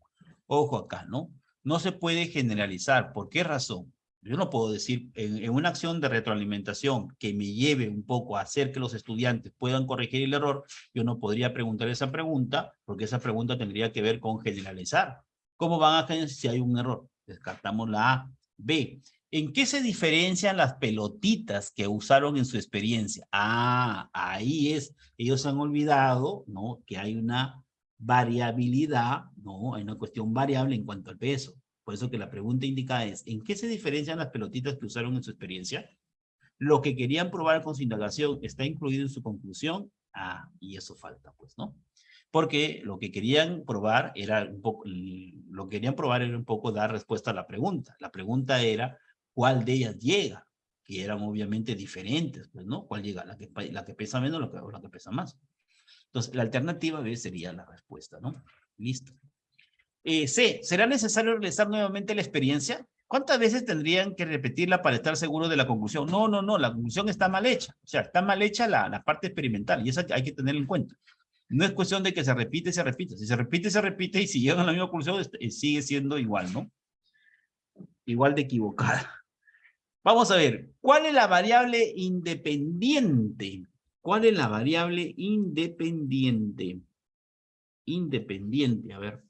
Ojo acá, ¿no? No se puede generalizar. ¿Por qué razón? Yo no puedo decir, en, una acción de retroalimentación que me lleve un poco a hacer que los estudiantes puedan corregir el error, yo no podría preguntar esa pregunta, porque esa pregunta tendría que ver con generalizar. ¿Cómo van a generalizar si hay un error? Descartamos la A. B. ¿En qué se diferencian las pelotitas que usaron en su experiencia? Ah, ahí es. Ellos han olvidado, ¿no? Que hay una variabilidad, ¿no? Hay una cuestión variable en cuanto al peso. Por eso que la pregunta indica es, ¿en qué se diferencian las pelotitas que usaron en su experiencia? Lo que querían probar con su indagación está incluido en su conclusión. Ah, y eso falta, pues, ¿no? porque lo que querían probar era un poco, lo que querían probar era un poco dar respuesta a la pregunta. La pregunta era, ¿cuál de ellas llega? Que eran obviamente diferentes, pues, ¿no? ¿Cuál llega? ¿La que, la que pesa menos o la que pesa más? Entonces, la alternativa sería la respuesta, ¿no? Listo. Eh, C, ¿será necesario realizar nuevamente la experiencia? ¿Cuántas veces tendrían que repetirla para estar seguro de la conclusión? No, no, no, la conclusión está mal hecha. O sea, está mal hecha la, parte experimental y eso hay que tenerlo en cuenta. No es cuestión de que se repite, se repite. Si se repite, se repite y si llegan a la misma conclusión, eh, sigue siendo igual, ¿no? Igual de equivocada. Vamos a ver, ¿cuál es la variable independiente? ¿Cuál es la variable independiente? Independiente, a ver.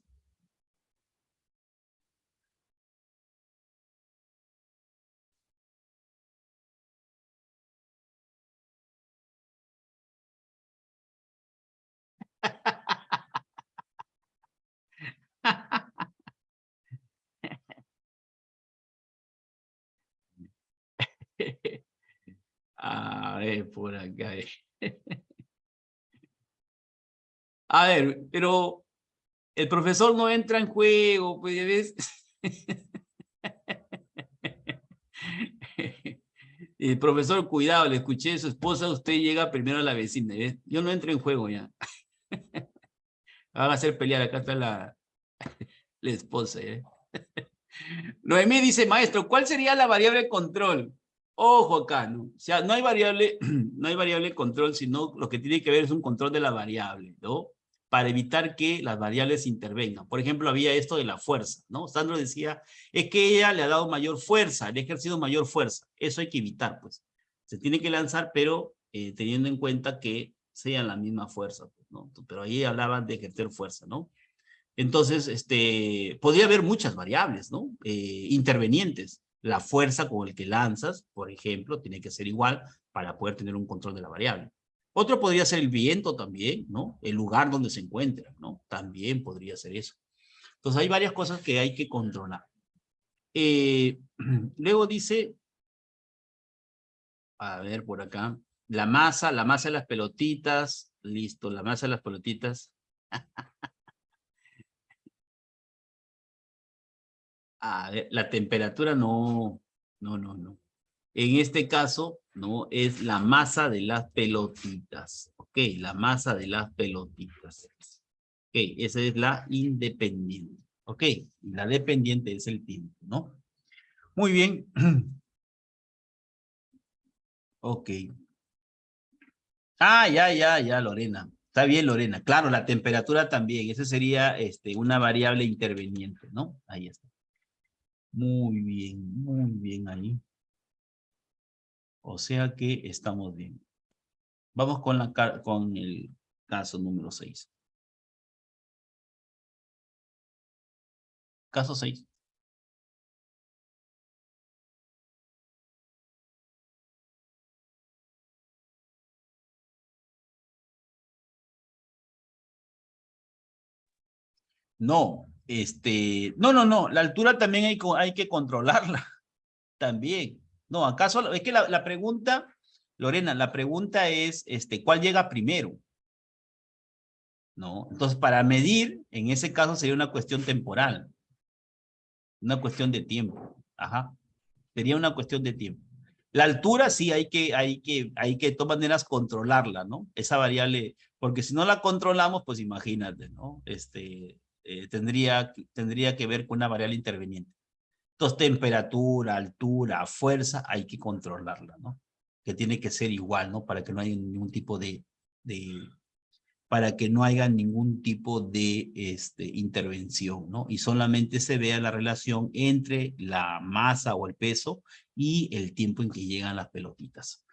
ver, por acá. A ver, pero el profesor no entra en juego, pues, ¿ves? El profesor, cuidado, le escuché a su esposa, usted llega primero a la vecina. Yo no entro en juego ya. Van a hacer pelear, acá está la, la esposa. ¿eh? Noemí dice, maestro, ¿cuál sería la variable control? Ojo acá, ¿no? O sea, no hay variable, no hay variable control, sino lo que tiene que ver es un control de la variable, ¿no? Para evitar que las variables intervengan. Por ejemplo, había esto de la fuerza, ¿no? Sandro decía, es que ella le ha dado mayor fuerza, le ha ejercido mayor fuerza. Eso hay que evitar, pues. Se tiene que lanzar, pero eh, teniendo en cuenta que sean la misma fuerza, pues, ¿no? Pero ahí hablaban de ejercer fuerza, ¿no? Entonces, este, podría haber muchas variables, ¿no? Eh, intervenientes. La fuerza con el que lanzas, por ejemplo, tiene que ser igual para poder tener un control de la variable. Otro podría ser el viento también, ¿no? El lugar donde se encuentra, ¿no? También podría ser eso. Entonces hay varias cosas que hay que controlar. Eh, luego dice, a ver por acá, la masa, la masa de las pelotitas, listo, la masa de las pelotitas. a ver, la temperatura no, no, no, no. En este caso, ¿no? Es la masa de las pelotitas. Ok, la masa de las pelotitas. Ok, esa es la independiente. Ok, la dependiente es el tiempo, ¿no? Muy bien. Ok. Ah, ya, ya, ya, Lorena. Está bien, Lorena. Claro, la temperatura también. Esa sería este, una variable interveniente, ¿no? Ahí está. Muy bien, muy bien ahí. O sea que estamos bien. Vamos con, la, con el caso número 6. Caso 6. No, este, no, no, no, la altura también hay, que controlarla, también. No, acaso, es que la, la, pregunta, Lorena, la pregunta es, este, ¿cuál llega primero? ¿No? Entonces, para medir, en ese caso sería una cuestión temporal. Una cuestión de tiempo. Ajá. Sería una cuestión de tiempo. La altura sí hay que, hay que, hay que de todas maneras controlarla, ¿no? Esa variable, porque si no la controlamos, pues imagínate, ¿no? Este, eh, tendría, tendría que ver con una variable interveniente. Entonces, temperatura, altura, fuerza, hay que controlarla, ¿no? Que tiene que ser igual, ¿no? Para que no haya ningún tipo de, para que no haya ningún tipo de este, intervención, ¿no? Y solamente se vea la relación entre la masa o el peso y el tiempo en que llegan las pelotitas.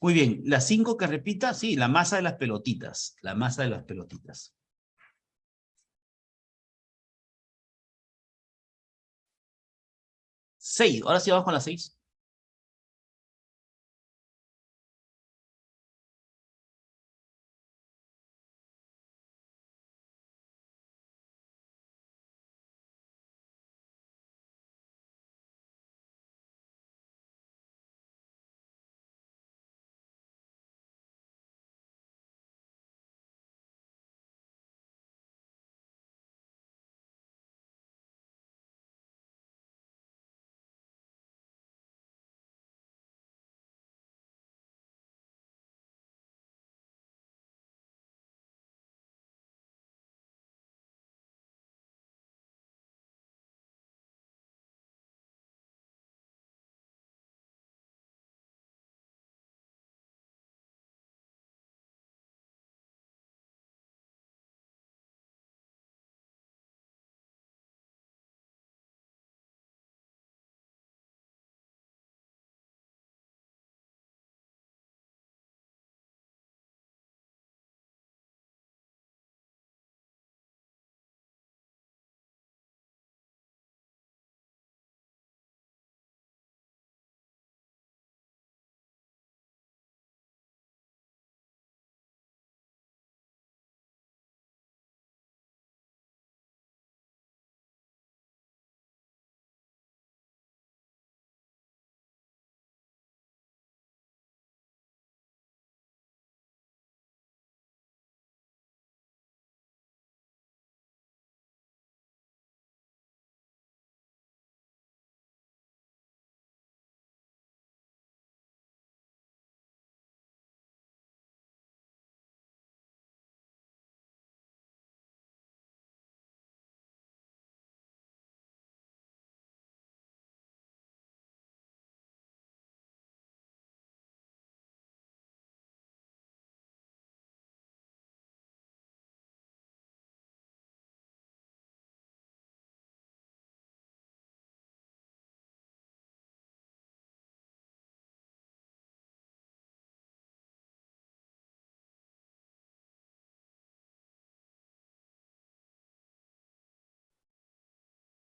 Muy bien, las cinco que repita, sí, la masa de las pelotitas, la masa de las pelotitas. Seis. Ahora sí vamos con las seis.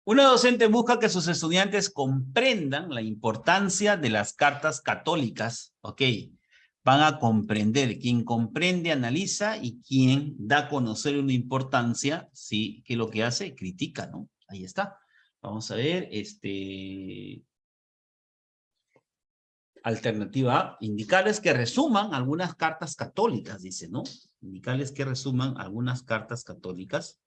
Una docente busca que sus estudiantes comprendan la importancia de las cartas católicas, ¿ok? Van a comprender, quien comprende analiza y quien da a conocer una importancia, sí, que lo que hace, critica, ¿no? Ahí está. Vamos a ver, este... Alternativa A, indicarles que resuman algunas cartas católicas, dice, ¿no? Indicarles que resuman algunas cartas católicas.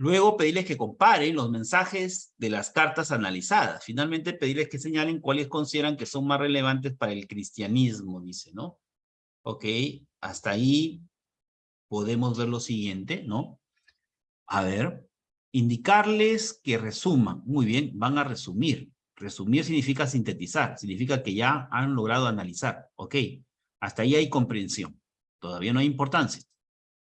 Luego pedirles que comparen los mensajes de las cartas analizadas. Finalmente pedirles que señalen cuáles consideran que son más relevantes para el cristianismo, dice, ¿no? Ok, hasta ahí podemos ver lo siguiente, ¿no? A ver, indicarles que resuman. Muy bien, van a resumir. Resumir significa sintetizar, significa que ya han logrado analizar. Ok, hasta ahí hay comprensión. Todavía no hay importancia.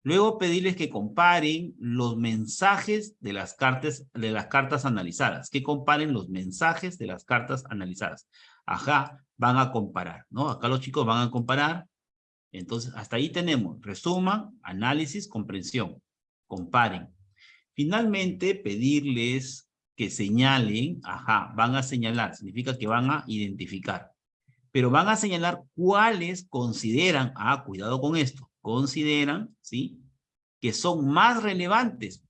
Luego pedirles que comparen los mensajes de las cartas, de las cartas analizadas, que comparen los mensajes de las cartas analizadas. Ajá, van a comparar, ¿no? Acá los chicos van a comparar. Entonces, hasta ahí tenemos resuman, análisis, comprensión. Comparen. Finalmente, pedirles que señalen, ajá, van a señalar, significa que van a identificar. Pero van a señalar cuáles consideran, ah, cuidado con esto, consideran, ¿sí? Que son más relevantes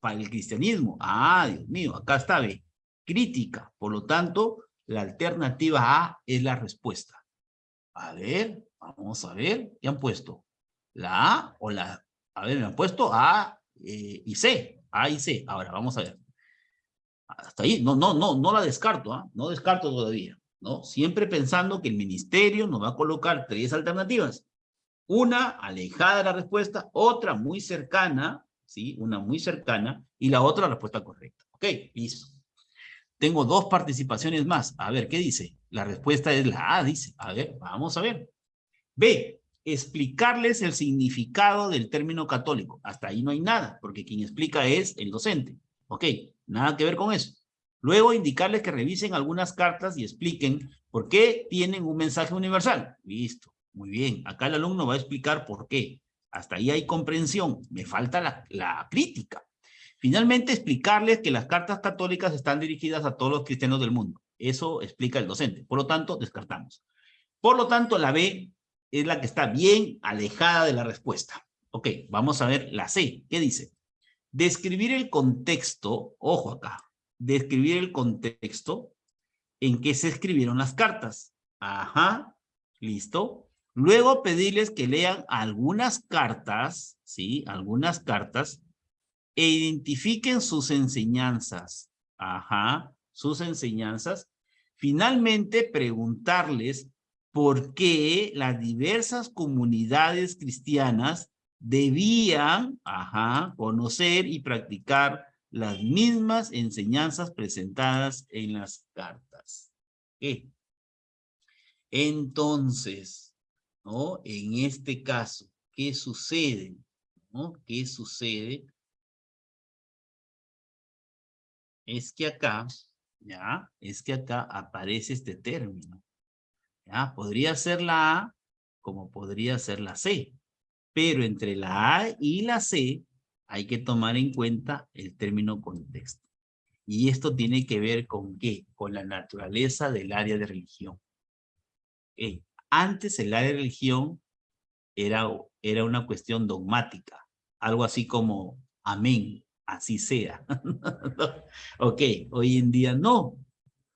para el cristianismo. Ah, Dios mío, acá está, ve, crítica. Por lo tanto, la alternativa A es la respuesta. A ver, vamos a ver, ¿qué han puesto? La A o la... A ver, me han puesto A eh, y C. A y C. Ahora, vamos a ver. Hasta ahí, no, no, no, no la descarto, ¿ah? No descarto todavía, ¿no? Siempre pensando que el ministerio nos va a colocar tres alternativas. Una alejada de la respuesta, otra muy cercana, ¿sí? Una muy cercana y la otra respuesta correcta. Ok, listo. Tengo dos participaciones más. A ver, ¿qué dice? La respuesta es la A, dice. A ver, vamos a ver. B, explicarles el significado del término católico. Hasta ahí no hay nada, porque quien explica es el docente. Ok, nada que ver con eso. Luego indicarles que revisen algunas cartas y expliquen por qué tienen un mensaje universal. Listo. Muy bien, acá el alumno va a explicar por qué. Hasta ahí hay comprensión, me falta la, crítica. Finalmente, explicarles que las cartas católicas están dirigidas a todos los cristianos del mundo. Eso explica el docente. Por lo tanto, descartamos. Por lo tanto, la B es la que está bien alejada de la respuesta. Ok, vamos a ver la C. ¿Qué dice? Describir el contexto, ojo acá, describir el contexto en que se escribieron las cartas. Ajá, listo. Luego pedirles que lean algunas cartas, ¿sí? Algunas cartas e identifiquen sus enseñanzas. Ajá, sus enseñanzas. Finalmente, preguntarles por qué las diversas comunidades cristianas debían, ajá, conocer y practicar las mismas enseñanzas presentadas en las cartas. ¿Qué? Entonces, ¿no? En este caso, ¿qué sucede? ¿No? ¿Qué sucede? Es que acá, ¿ya? Es que acá aparece este término. ¿Ya? Podría ser la A como podría ser la C. Pero entre la A y la C hay que tomar en cuenta el término contexto. Y esto tiene que ver con qué? Con la naturaleza del área de religión. Antes área de religión era, era una cuestión dogmática, algo así como amén, así sea. ok, hoy en día no.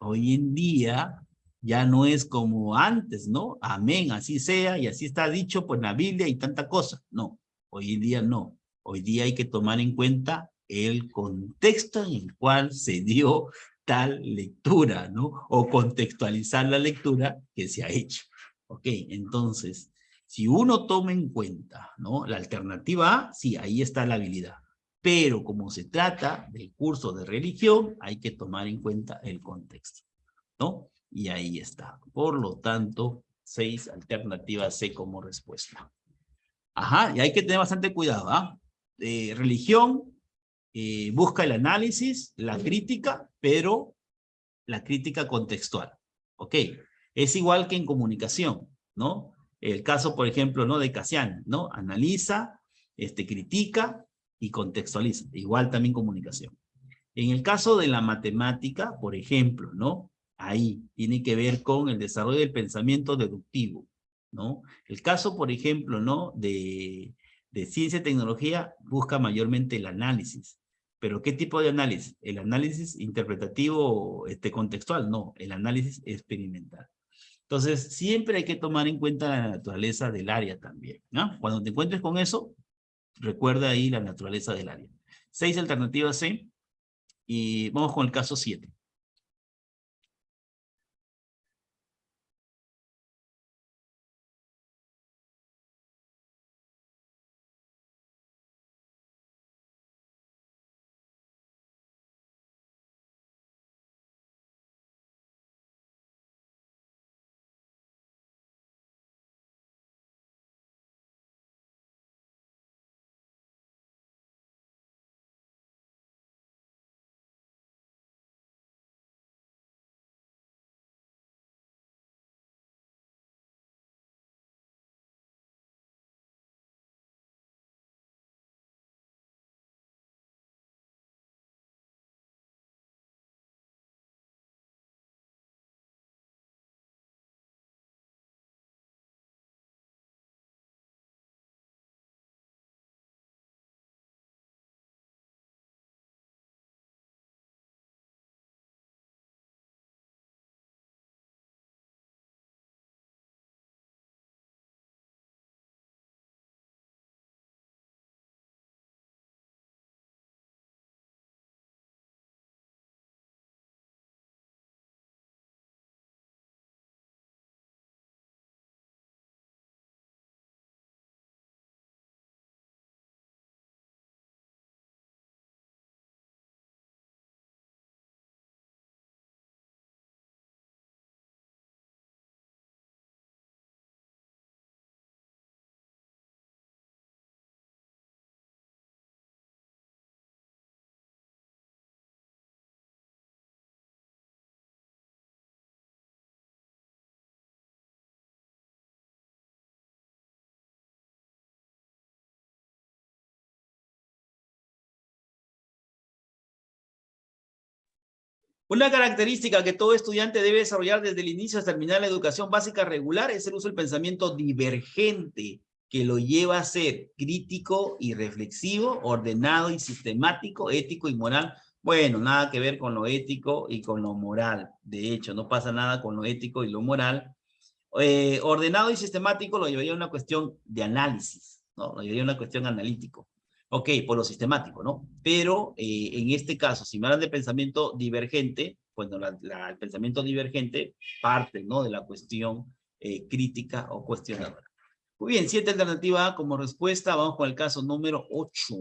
Hoy en día ya no es como antes, ¿no? Amén, así sea, y así está dicho por la Biblia y tanta cosa. No, hoy en día no. Hoy día hay que tomar en cuenta el contexto en el cual se dio tal lectura, ¿no? O contextualizar la lectura que se ha hecho. Ok, entonces, si uno toma en cuenta, ¿no? La alternativa A, sí, ahí está la habilidad. Pero como se trata del curso de religión, hay que tomar en cuenta el contexto, ¿no? Y ahí está. Por lo tanto, seis alternativas C como respuesta. Ajá, y hay que tener bastante cuidado, ¿ah? Eh, religión eh, busca el análisis, la crítica, pero la crítica contextual. ¿Ok? Es igual que en comunicación, ¿no? El caso, por ejemplo, ¿no? de Casian, ¿no? Analiza, este, critica y contextualiza. Igual también comunicación. En el caso de la matemática, por ejemplo, ¿no? Ahí tiene que ver con el desarrollo del pensamiento deductivo, ¿no? El caso, por ejemplo, ¿no? De, ciencia y tecnología busca mayormente el análisis. ¿Pero qué tipo de análisis? ¿El análisis interpretativo este, contextual? No, el análisis experimental. Entonces, siempre hay que tomar en cuenta la naturaleza del área también. Cuando te encuentres con eso, recuerda ahí la naturaleza del área. Seis alternativas C. Y vamos con el caso siete. Una característica que todo estudiante debe desarrollar desde el inicio hasta terminar la educación básica regular es el uso del pensamiento divergente, que lo lleva a ser crítico y reflexivo, ordenado y sistemático, ético y moral. Bueno, nada que ver con lo ético y con lo moral. De hecho, no pasa nada con lo ético y lo moral. Eh, ordenado y sistemático lo llevaría a una cuestión de análisis, ¿no? Lo llevaría a una cuestión analítico. Ok, por lo sistemático, ¿no? Pero eh, en este caso, si me hablan de pensamiento divergente, bueno, el pensamiento divergente parte, ¿no? De la cuestión eh, crítica o cuestionadora. Muy bien, siete alternativa como respuesta. Vamos con el caso número 8.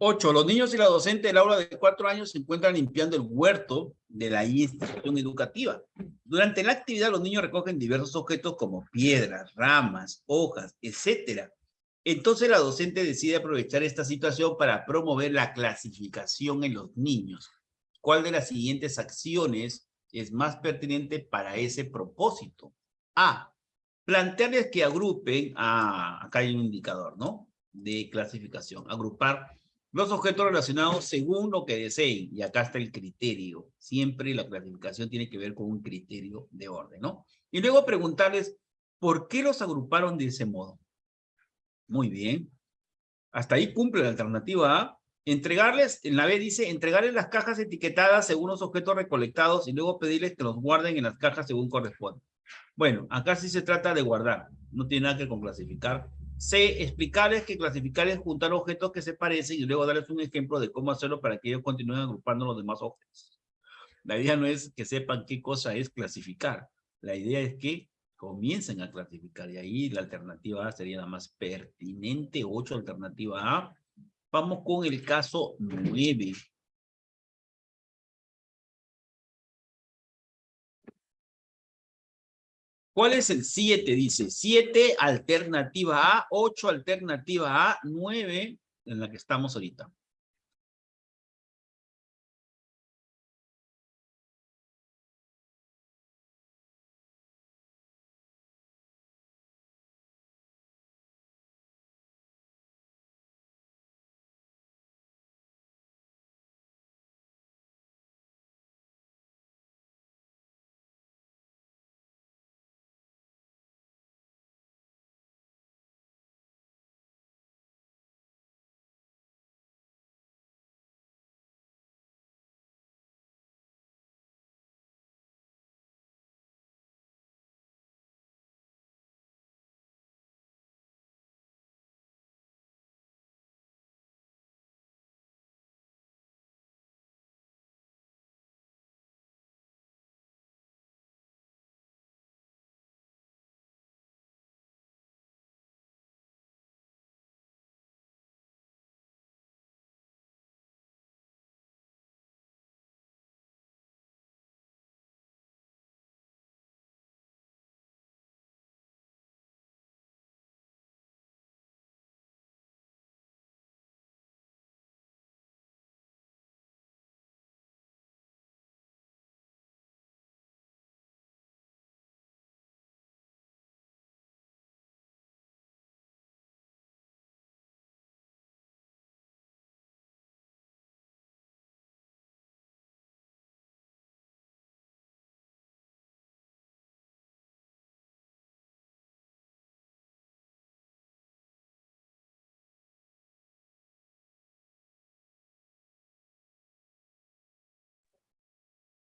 Ocho, los niños y la docente del aula de cuatro años se encuentran limpiando el huerto de la institución educativa. Durante la actividad los niños recogen diversos objetos como piedras, ramas, hojas, etc. Entonces la docente decide aprovechar esta situación para promover la clasificación en los niños. ¿Cuál de las siguientes acciones es más pertinente para ese propósito? A. Plantearles que agrupen, a, acá hay un indicador, ¿no? De clasificación. Agrupar los objetos relacionados según lo que deseen. Y acá está el criterio. Siempre la clasificación tiene que ver con un criterio de orden, ¿no? Y luego preguntarles, ¿por qué los agruparon de ese modo? Muy bien. Hasta ahí cumple la alternativa A. Entregarles, en la B dice, entregarles las cajas etiquetadas según los objetos recolectados y luego pedirles que los guarden en las cajas según corresponde. Bueno, acá sí se trata de guardar. No tiene nada que con clasificar. C, explicarles que clasificar es juntar objetos que se parecen y luego darles un ejemplo de cómo hacerlo para que ellos continúen agrupando los demás objetos. La idea no es que sepan qué cosa es clasificar. La idea es que comiencen a clasificar y ahí la alternativa A sería la más pertinente. 8, alternativa A. Vamos con el caso 9. ¿Cuál es el 7? Dice 7, alternativa A, 8, alternativa A, 9, en la que estamos ahorita.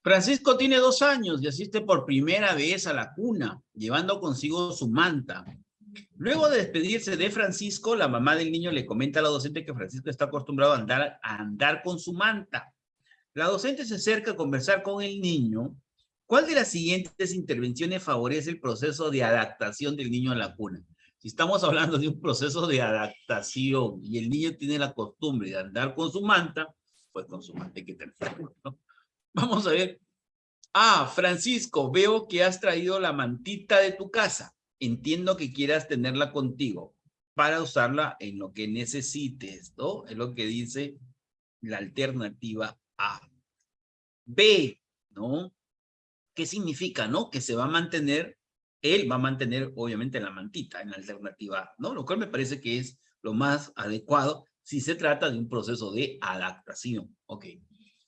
Francisco tiene dos años y asiste por primera vez a la cuna, llevando consigo su manta. Luego de despedirse de Francisco, la mamá del niño le comenta a la docente que Francisco está acostumbrado a andar, a andar con su manta. La docente se acerca a conversar con el niño. ¿Cuál de las siguientes intervenciones favorece el proceso de adaptación del niño a la cuna? Si estamos hablando de un proceso de adaptación y el niño tiene la costumbre de andar con su manta, pues con su manta hay que tenerlo, ¿no? Vamos a ver. Ah, Francisco, veo que has traído la mantita de tu casa. Entiendo que quieras tenerla contigo para usarla en lo que necesites, ¿no? Es lo que dice la alternativa A. B, ¿no? ¿Qué significa, no? Que se va a mantener, él va a mantener, obviamente, la mantita en la alternativa A, ¿no? Lo cual me parece que es lo más adecuado si se trata de un proceso de adaptación. Ok.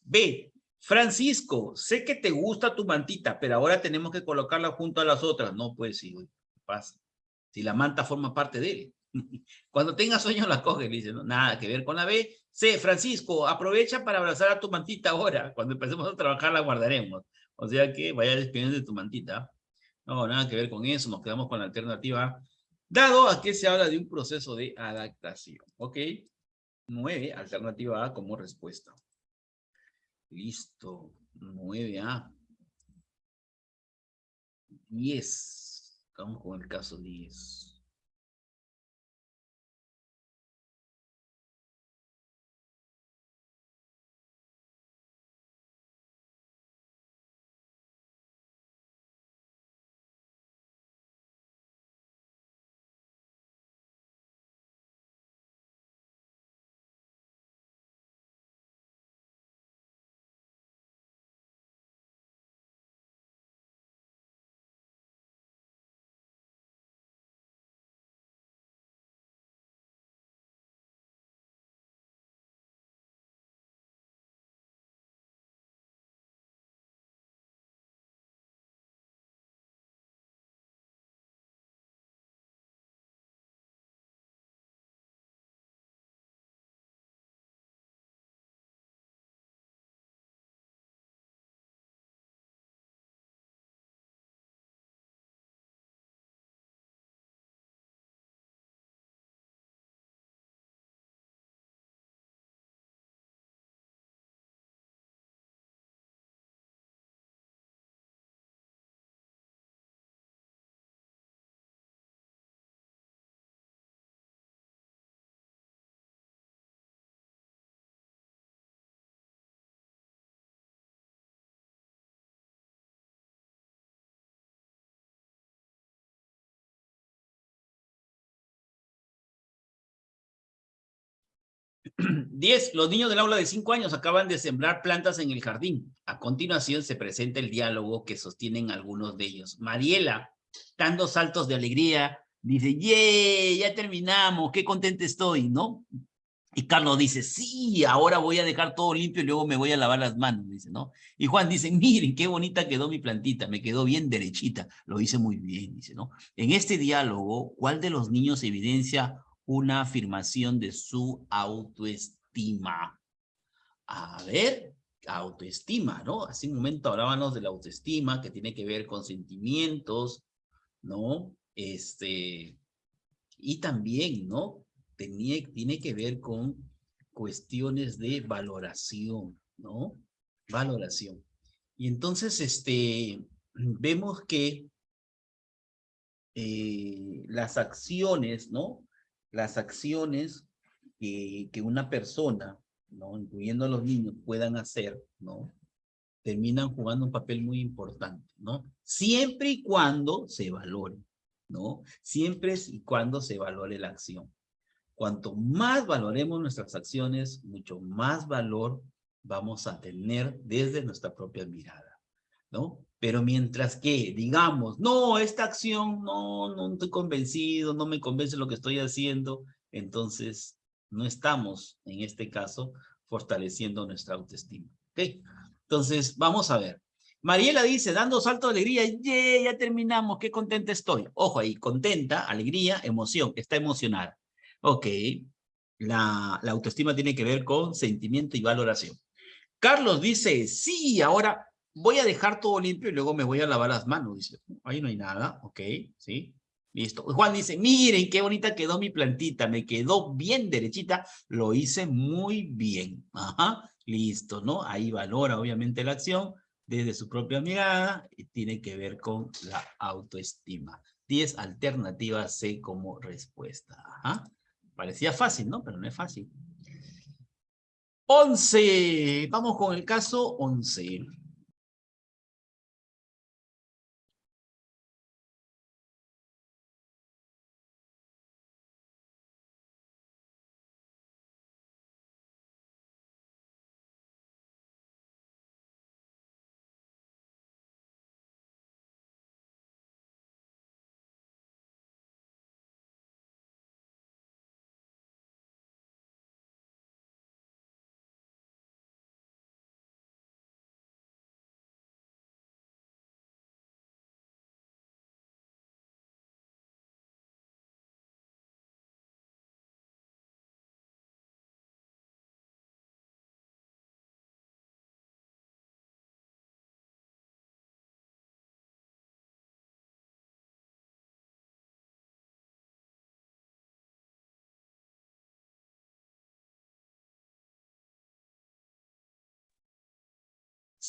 B, Francisco, sé que te gusta tu mantita, pero ahora tenemos que colocarla junto a las otras. No, pues sí, pasa. Si la manta forma parte de él. Cuando tenga sueño la coge, le dice, no, nada que ver con la B. C, Francisco, aprovecha para abrazar a tu mantita ahora. Cuando empecemos a trabajar la guardaremos. O sea que vaya despidiendo de tu mantita. No, nada que ver con eso, nos quedamos con la alternativa. Dado a que se habla de un proceso de adaptación. ¿Ok? 9, alternativa A como respuesta. Listo. 9A. 10. Vamos con el caso 10. 10. Los niños del aula de 5 años acaban de sembrar plantas en el jardín. A continuación se presenta el diálogo que sostienen algunos de ellos. Mariela, dando saltos de alegría, dice, ¡yay! Ya terminamos, qué contenta estoy, ¿no? Y Carlos dice, sí, ahora voy a dejar todo limpio y luego me voy a lavar las manos, dice, ¿no? Y Juan dice, miren, qué bonita quedó mi plantita, me quedó bien derechita, lo hice muy bien, dice, ¿no? En este diálogo, ¿cuál de los niños evidencia una afirmación de su autoestima? A ver, autoestima, ¿no? Hace un momento hablábamos de la autoestima, que tiene que ver con sentimientos, ¿no? Este, y también, ¿no? tiene que ver con cuestiones de valoración, ¿no? Valoración. Y entonces, este, vemos que eh, las acciones, ¿no? Las acciones que, una persona, ¿no? Incluyendo a los niños, puedan hacer, ¿no? Terminan jugando un papel muy importante, ¿no? Siempre y cuando se valore, ¿no? Siempre y cuando se valore la acción. Cuanto más valoremos nuestras acciones, mucho más valor vamos a tener desde nuestra propia mirada, ¿no? Pero mientras que digamos, no, esta acción no, no estoy convencido, no me convence lo que estoy haciendo, entonces no estamos, en este caso, fortaleciendo nuestra autoestima. ¿Ok? Entonces, vamos a ver. Mariela dice, dando salto de alegría, yeah, ya terminamos, qué contenta estoy. Ojo ahí, contenta, alegría, emoción, está emocionada. Ok, la, la autoestima tiene que ver con sentimiento y valoración. Carlos dice, sí, ahora voy a dejar todo limpio y luego me voy a lavar las manos. Dice, ahí no hay nada, ok, sí, listo. Juan dice, miren qué bonita quedó mi plantita, me quedó bien derechita, lo hice muy bien. Ajá, listo, ¿no? Ahí valora obviamente la acción desde su propia mirada y tiene que ver con la autoestima. 10 alternativas C como respuesta. Ajá. Parecía fácil, ¿no? Pero no es fácil. 11. Vamos con el caso 11.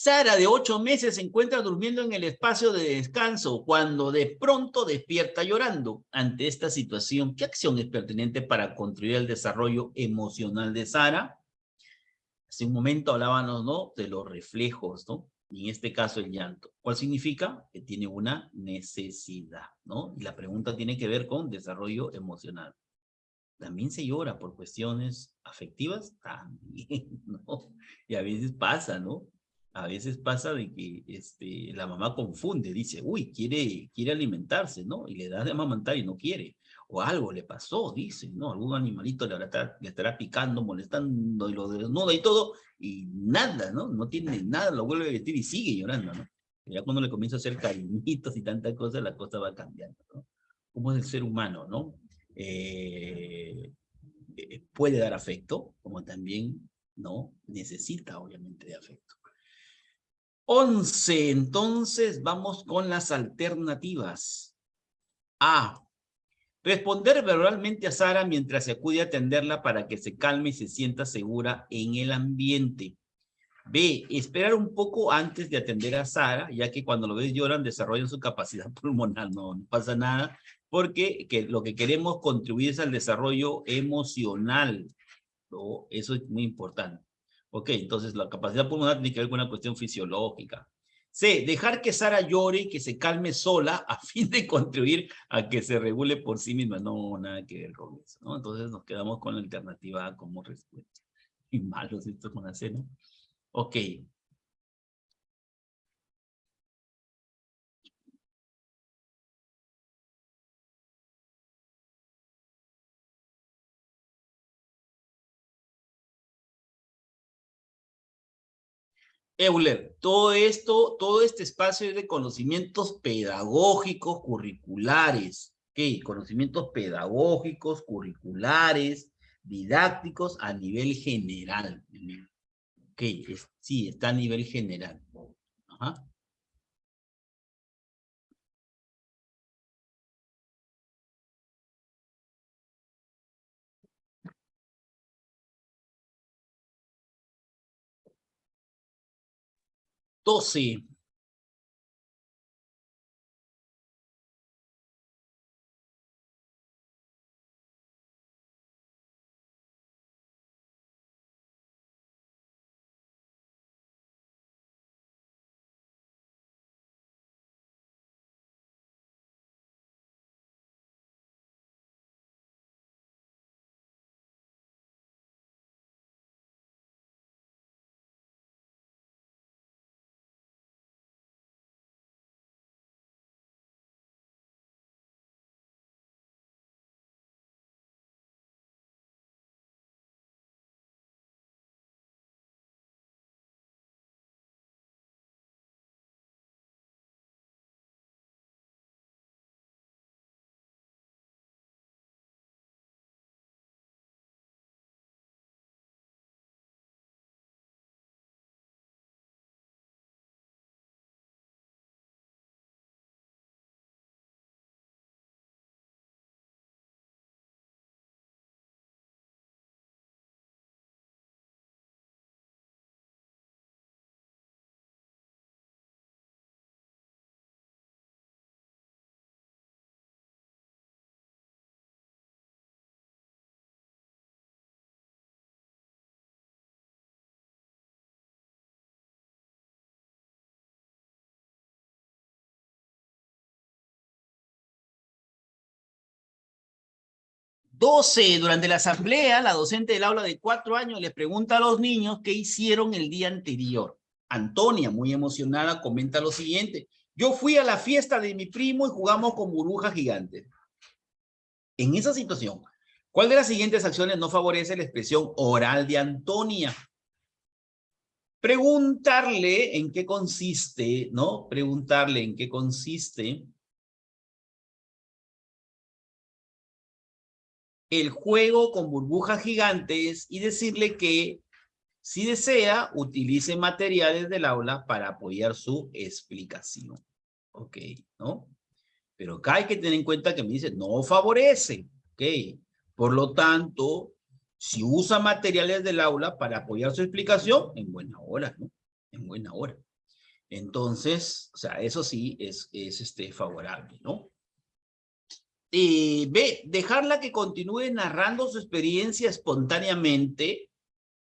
Sara, de ocho meses, se encuentra durmiendo en el espacio de descanso cuando de pronto despierta llorando. Ante esta situación, ¿qué acción es pertinente para construir el desarrollo emocional de Sara? Hace un momento hablábamos, ¿no? De los reflejos, ¿no? Y en este caso el llanto. ¿Cuál significa? Que tiene una necesidad, ¿no? Y la pregunta tiene que ver con desarrollo emocional. También se llora por cuestiones afectivas, también, ¿no? Y a veces pasa, ¿no? A veces pasa de que este, la mamá confunde, dice, uy, quiere, quiere alimentarse, ¿no? Y le da de amamantar y no quiere. O algo le pasó, dice, ¿no? Algún animalito le, le estará picando, molestando y lo desnuda y todo, y nada, ¿no? No tiene nada, lo vuelve a vestir y sigue llorando, ¿no? ya cuando le comienza a hacer cariñitos y tantas cosas, la cosa va cambiando, ¿no? Como es el ser humano, ¿no? Eh, eh, puede dar afecto, como también, ¿no? Necesita, obviamente, de afecto. 11. Entonces vamos con las alternativas. A. Responder verbalmente a Sara mientras se acude a atenderla para que se calme y se sienta segura en el ambiente. B. Esperar un poco antes de atender a Sara, ya que cuando lo ves lloran desarrollan su capacidad pulmonar. No, no pasa nada, porque que lo que queremos contribuir es al desarrollo emocional. ¿no? Eso es muy importante. Ok, entonces la capacidad pulmonar tiene que ver con una cuestión fisiológica. C, dejar que Sara llore y que se calme sola a fin de contribuir a que se regule por sí misma. No, nada que ver con eso. Entonces nos quedamos con la alternativa como respuesta. Y malos estos con la C, ¿no? Ok. Euler, todo esto, todo este espacio es de conocimientos pedagógicos, curriculares, ¿ok? Conocimientos pedagógicos, curriculares, didácticos a nivel general. Ok, sí, está a nivel general. Ajá. 12. Doce, durante la asamblea, la docente del aula de cuatro años le pregunta a los niños qué hicieron el día anterior. Antonia, muy emocionada, comenta lo siguiente. Yo fui a la fiesta de mi primo y jugamos con burbujas gigantes. En esa situación, ¿cuál de las siguientes acciones no favorece la expresión oral de Antonia? Preguntarle en qué consiste, ¿no? Preguntarle en qué consiste el juego con burbujas gigantes y decirle que si desea, utilice materiales del aula para apoyar su explicación. Ok, ¿no? Pero acá hay que tener en cuenta que me dice, no favorece. Ok, por lo tanto, si usa materiales del aula para apoyar su explicación, en buena hora, ¿no? En buena hora. Entonces, o sea, eso sí es, es este, favorable, ¿no? Eh, B, dejarla que continúe narrando su experiencia espontáneamente,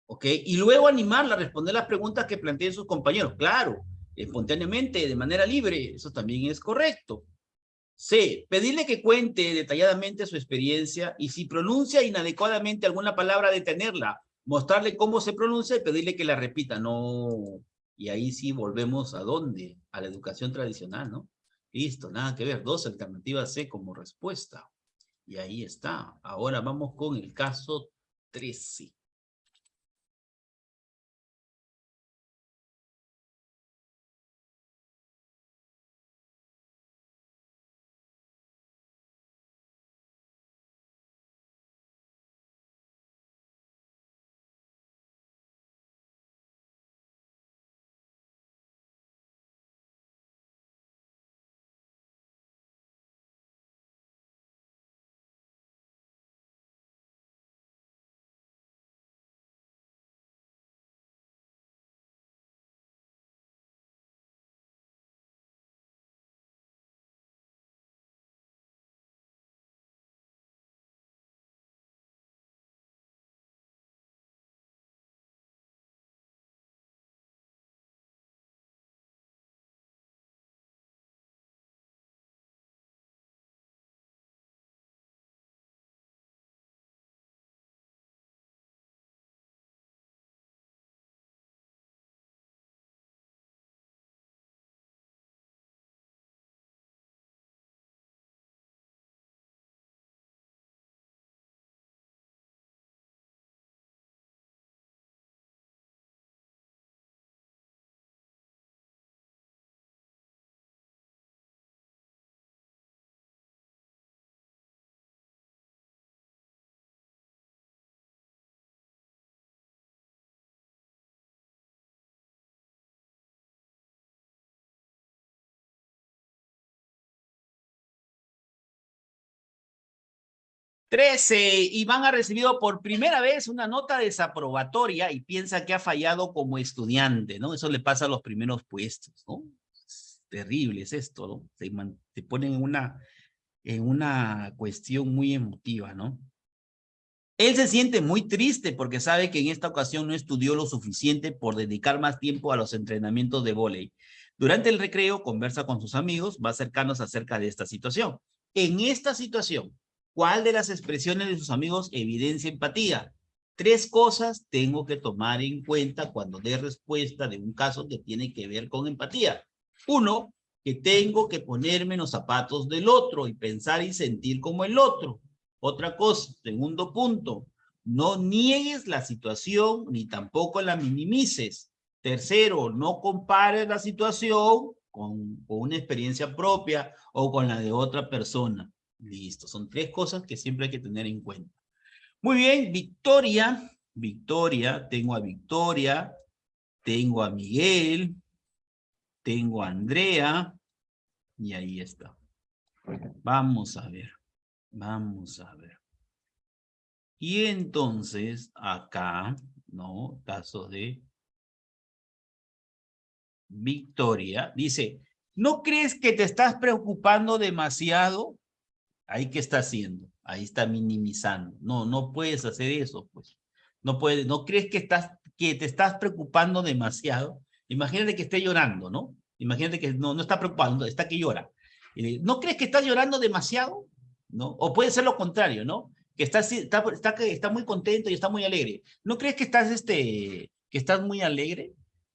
¿ok? Y luego animarla a responder las preguntas que planteen sus compañeros. Claro, espontáneamente, de manera libre, eso también es correcto. C, pedirle que cuente detalladamente su experiencia y si pronuncia inadecuadamente alguna palabra, detenerla, mostrarle cómo se pronuncia y pedirle que la repita. No, y ahí sí volvemos a dónde? A la educación tradicional, ¿no? Listo, nada que ver. Dos alternativas C como respuesta. Y ahí está. Ahora vamos con el caso 13. 13. Iván ha recibido por primera vez una nota desaprobatoria y piensa que ha fallado como estudiante, ¿no? Eso le pasa a los primeros puestos, ¿no? Es terrible es esto, ¿no? Se, te ponen en una, en una cuestión muy emotiva, ¿no? Él se siente muy triste porque sabe que en esta ocasión no estudió lo suficiente por dedicar más tiempo a los entrenamientos de vóley. Durante el recreo conversa con sus amigos más cercanos acerca de esta situación. En esta situación, ¿Cuál de las expresiones de sus amigos evidencia empatía? Tres cosas tengo que tomar en cuenta cuando dé respuesta de un caso que tiene que ver con empatía. Uno, que tengo que ponerme los zapatos del otro y pensar y sentir como el otro. Otra cosa, segundo punto, no niegues la situación ni tampoco la minimices. Tercero, no compares la situación con una experiencia propia o con la de otra persona. Listo, son tres cosas que siempre hay que tener en cuenta. Muy bien, Victoria, Victoria, tengo a Victoria, tengo a Miguel, tengo a Andrea, y ahí está. Vamos a ver, vamos a ver. Y entonces, acá, ¿no? Caso de Victoria, dice, ¿no crees que te estás preocupando demasiado? Ahí qué está haciendo, ahí está minimizando. No, no puedes hacer eso, pues. No puedes, no crees que estás, que te estás preocupando demasiado. Imagínate que esté llorando, ¿no? Imagínate que no, no está preocupando, está que llora. ¿No crees que estás llorando demasiado? ¿No? O puede ser lo contrario, ¿no? Que estás, está, está, está muy contento y está muy alegre. ¿No crees que estás, este, que estás muy alegre?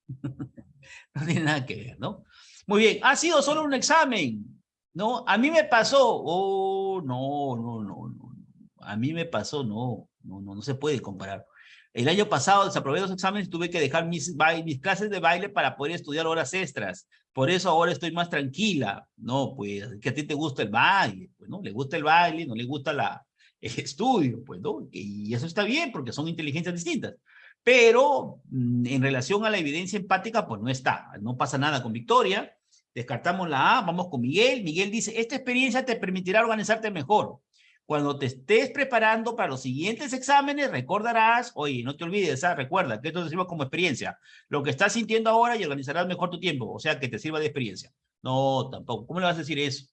no tiene nada que ver, ¿no? Muy bien, ha sido solo un examen. No, a mí me pasó, oh, no, no, no, no, a mí me pasó, no, no, no, no se puede comparar. El año pasado desaprobé los exámenes y tuve que dejar mis, mis clases de baile para poder estudiar horas extras. Por eso ahora estoy más tranquila. No, pues, que a ti te gusta el baile, pues, ¿no? Le gusta el baile, no le gusta la, el estudio, pues, ¿no? Y eso está bien porque son inteligencias distintas. Pero mm, en relación a la evidencia empática, pues no está. No pasa nada con Victoria. Descartamos la A, vamos con Miguel. Miguel dice, esta experiencia te permitirá organizarte mejor. Cuando te estés preparando para los siguientes exámenes, recordarás, oye, no te olvides, ¿ah? recuerda que esto te sirva como experiencia. Lo que estás sintiendo ahora y organizarás mejor tu tiempo, o sea, que te sirva de experiencia. No, tampoco. ¿Cómo le vas a decir eso?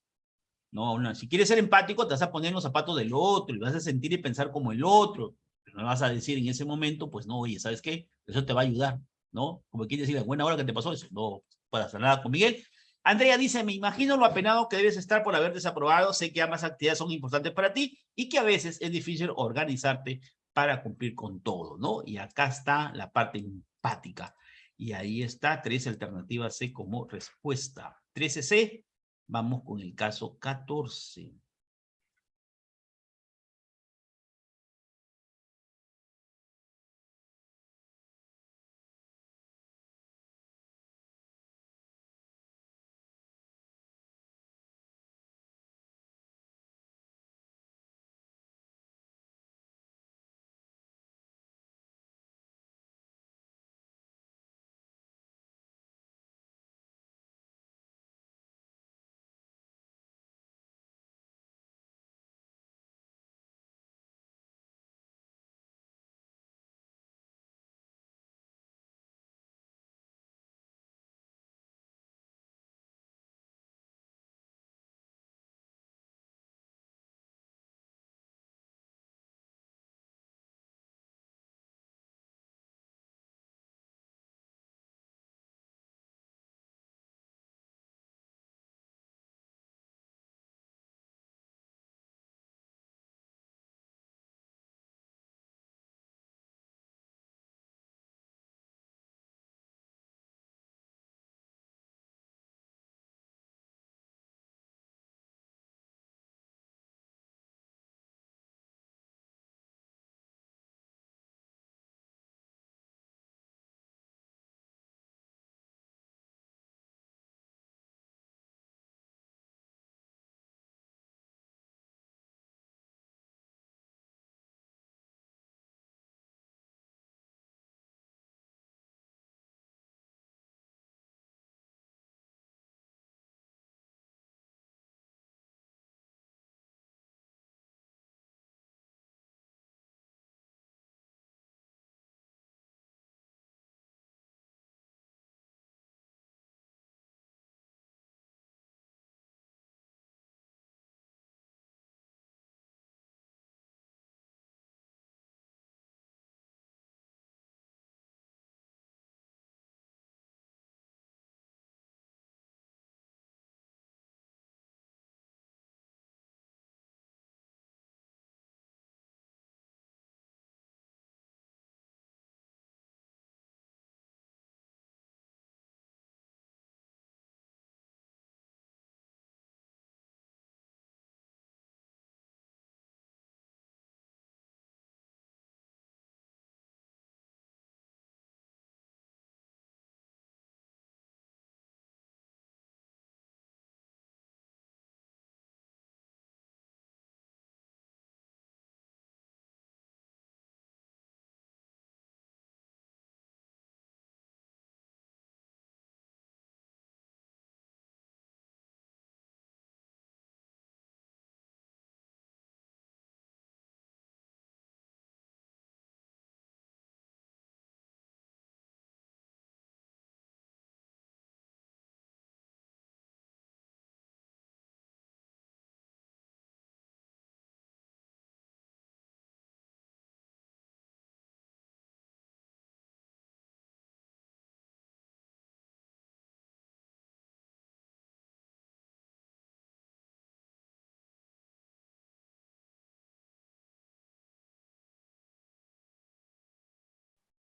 No, no, si quieres ser empático, te vas a poner en los zapatos del otro y vas a sentir y pensar como el otro. Pero no vas a decir en ese momento, pues no, oye, ¿sabes qué? Eso te va a ayudar, ¿no? Como quieres decir, buena hora que te pasó eso. No, para hacer nada con Miguel. Andrea dice, me imagino lo apenado que debes estar por haber desaprobado, sé que ambas actividades son importantes para ti y que a veces es difícil organizarte para cumplir con todo, ¿no? Y acá está la parte empática. Y ahí está, tres alternativas C como respuesta. 13C, vamos con el caso 14.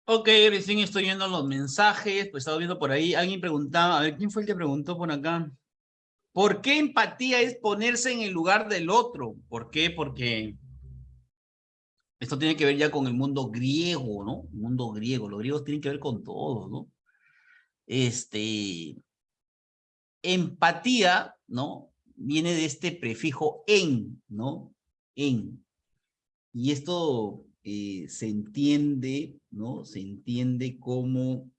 Ok, recién estoy viendo los mensajes, pues estaba viendo por ahí, alguien preguntaba, a ver, ¿quién fue el que preguntó por acá? ¿Por qué empatía es ponerse en el lugar del otro? ¿Por qué? Porque esto tiene que ver ya con el mundo griego, ¿no? Mundo griego, los griegos tienen que ver con todo, ¿no? Este, empatía, ¿no? Viene de este prefijo en, ¿no? En. Y esto eh, se entiende, ¿no? Se entiende como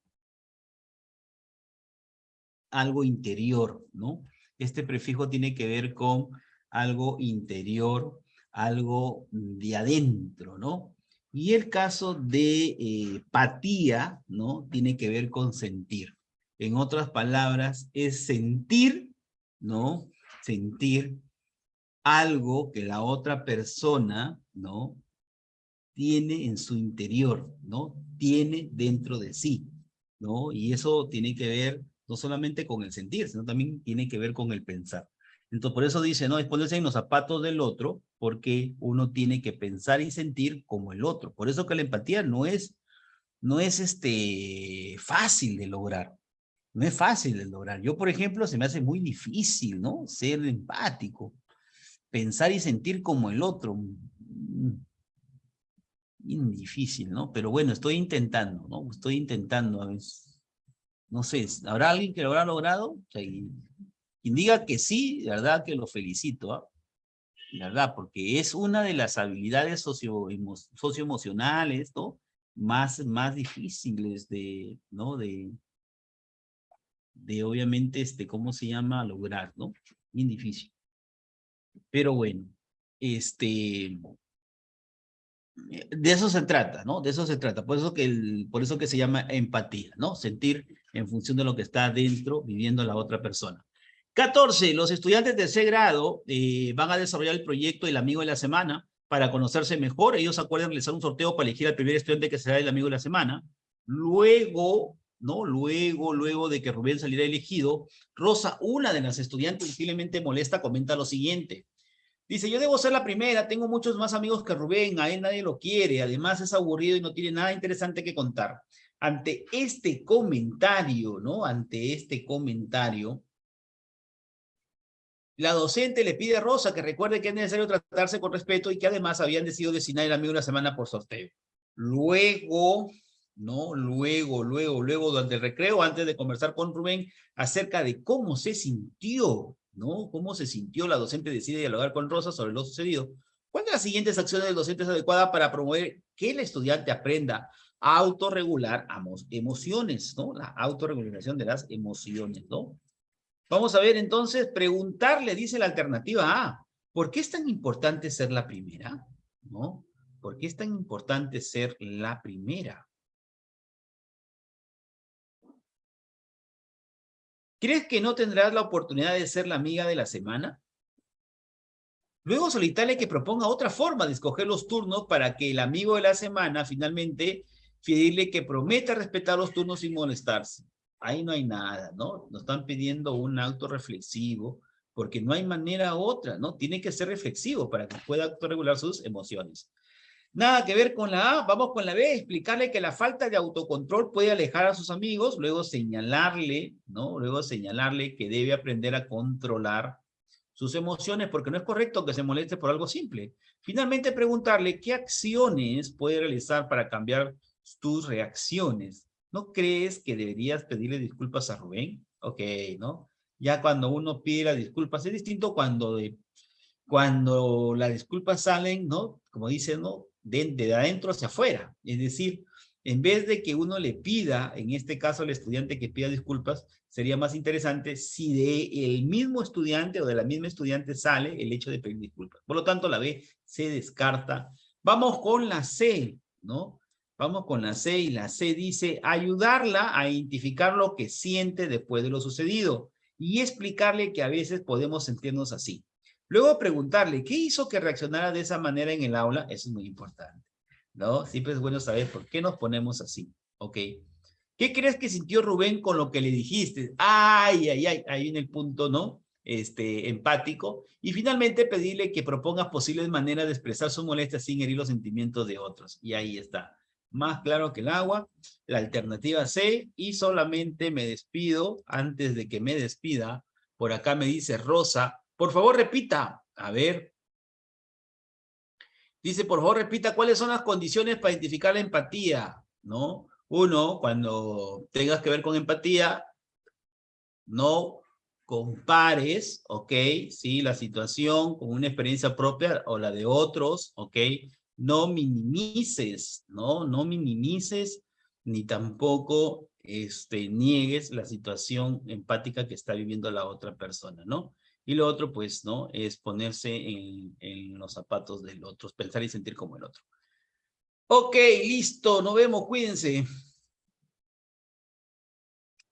algo interior, ¿no? Este prefijo tiene que ver con algo interior, algo de adentro, ¿no? Y el caso de eh, patía, ¿no? Tiene que ver con sentir. En otras palabras, es sentir, ¿no? Sentir algo que la otra persona, ¿no? Tiene en su interior, ¿no? Tiene dentro de sí, ¿no? Y eso tiene que ver no solamente con el sentir, sino también tiene que ver con el pensar. Entonces, por eso dice, no, es ponerse en los zapatos del otro, porque uno tiene que pensar y sentir como el otro. Por eso que la empatía no es, no es este, fácil de lograr. No es fácil de lograr. Yo, por ejemplo, se me hace muy difícil, ¿no? Ser empático. Pensar y sentir como el otro. Mm, difícil, ¿no? Pero bueno, estoy intentando, ¿no? Estoy intentando. No sé, ¿habrá alguien que lo habrá logrado? quien diga que sí, verdad que lo felicito, ¿ah? verdad, porque es una de las habilidades socio, socioemocionales, ¿no? Más, más difíciles de, ¿no? De, de obviamente, este, ¿cómo se llama? Lograr, ¿no? Bien difícil. Pero bueno, este, de eso se trata, ¿no? De eso se trata. Por eso que, el, por eso que se llama empatía, ¿no? Sentir en función de lo que está dentro, viviendo la otra persona. 14. Los estudiantes de ese grado eh, van a desarrollar el proyecto El Amigo de la Semana para conocerse mejor. Ellos acuerdan realizar un sorteo para elegir al primer estudiante que será el Amigo de la Semana. Luego ¿no? Luego, luego de que Rubén saliera elegido, Rosa, una de las estudiantes visiblemente molesta, comenta lo siguiente. Dice, yo debo ser la primera, tengo muchos más amigos que Rubén, a él nadie lo quiere, además es aburrido y no tiene nada interesante que contar. Ante este comentario, ¿no? Ante este comentario, la docente le pide a Rosa que recuerde que es necesario tratarse con respeto y que además habían decidido designar el amigo una semana por sorteo. Luego, ¿no? Luego, luego, luego, durante el recreo, antes de conversar con Rubén acerca de cómo se sintió, ¿no? Cómo se sintió la docente decide dialogar con Rosa sobre lo sucedido. ¿Cuáles de las siguientes acciones del docente es adecuada para promover que el estudiante aprenda a autorregular emociones, ¿no? La autorregulación de las emociones, ¿no? Vamos a ver entonces, preguntarle, dice la alternativa A, ¿por qué es tan importante ser la primera? ¿No? ¿Por qué es tan importante ser la primera? ¿Crees que no tendrás la oportunidad de ser la amiga de la semana? Luego solicitarle que proponga otra forma de escoger los turnos para que el amigo de la semana finalmente pedirle que prometa respetar los turnos sin molestarse. Ahí no hay nada, ¿no? Nos están pidiendo un auto reflexivo porque no hay manera otra, ¿no? Tiene que ser reflexivo para que pueda autorregular sus emociones. Nada que ver con la A, vamos con la B, explicarle que la falta de autocontrol puede alejar a sus amigos, luego señalarle, ¿no? Luego señalarle que debe aprender a controlar sus emociones porque no es correcto que se moleste por algo simple. Finalmente preguntarle qué acciones puede realizar para cambiar tus reacciones. ¿No crees que deberías pedirle disculpas a Rubén? Ok, ¿no? Ya cuando uno pide las disculpas, es distinto cuando, de, cuando las disculpas salen, ¿no? Como dicen, ¿no? De, adentro hacia afuera. Es decir, en vez de que uno le pida, en este caso al estudiante que pida disculpas, sería más interesante si de el mismo estudiante o de la misma estudiante sale el hecho de pedir disculpas. Por lo tanto, la B se descarta. Vamos con la C, ¿no? Vamos con la C y la C dice ayudarla a identificar lo que siente después de lo sucedido y explicarle que a veces podemos sentirnos así. Luego preguntarle, ¿qué hizo que reaccionara de esa manera en el aula? Eso es muy importante, ¿no? Siempre es bueno saber por qué nos ponemos así, ¿ok? ¿Qué crees que sintió Rubén con lo que le dijiste? Ay, ay, ay, ahí en el punto, ¿no? Este, empático. Y finalmente pedirle que proponga posibles maneras de expresar su molestia sin herir los sentimientos de otros. Y ahí está. más claro que el agua. La alternativa C, y solamente me despido, antes de que me despida, por acá me dice Rosa, por favor repita, a ver. Dice, por favor repita, ¿cuáles son las condiciones para identificar la empatía? ¿No? Uno, cuando tengas que ver con empatía, no compares, ¿ok? Sí, la situación con una experiencia propia o la de otros, ¿ok? No minimices, ¿no? No minimices ni tampoco este, niegues la situación empática que está viviendo la otra persona, ¿no? Y lo otro, pues, ¿no? Es ponerse en, los zapatos del otro, pensar y sentir como el otro. Ok, listo, nos vemos, cuídense.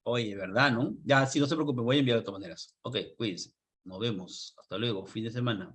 Oye, ¿verdad, no? Ya, si no se preocupe, voy a enviar de todas maneras. Ok, cuídense. Nos vemos. Hasta luego. Fin de semana.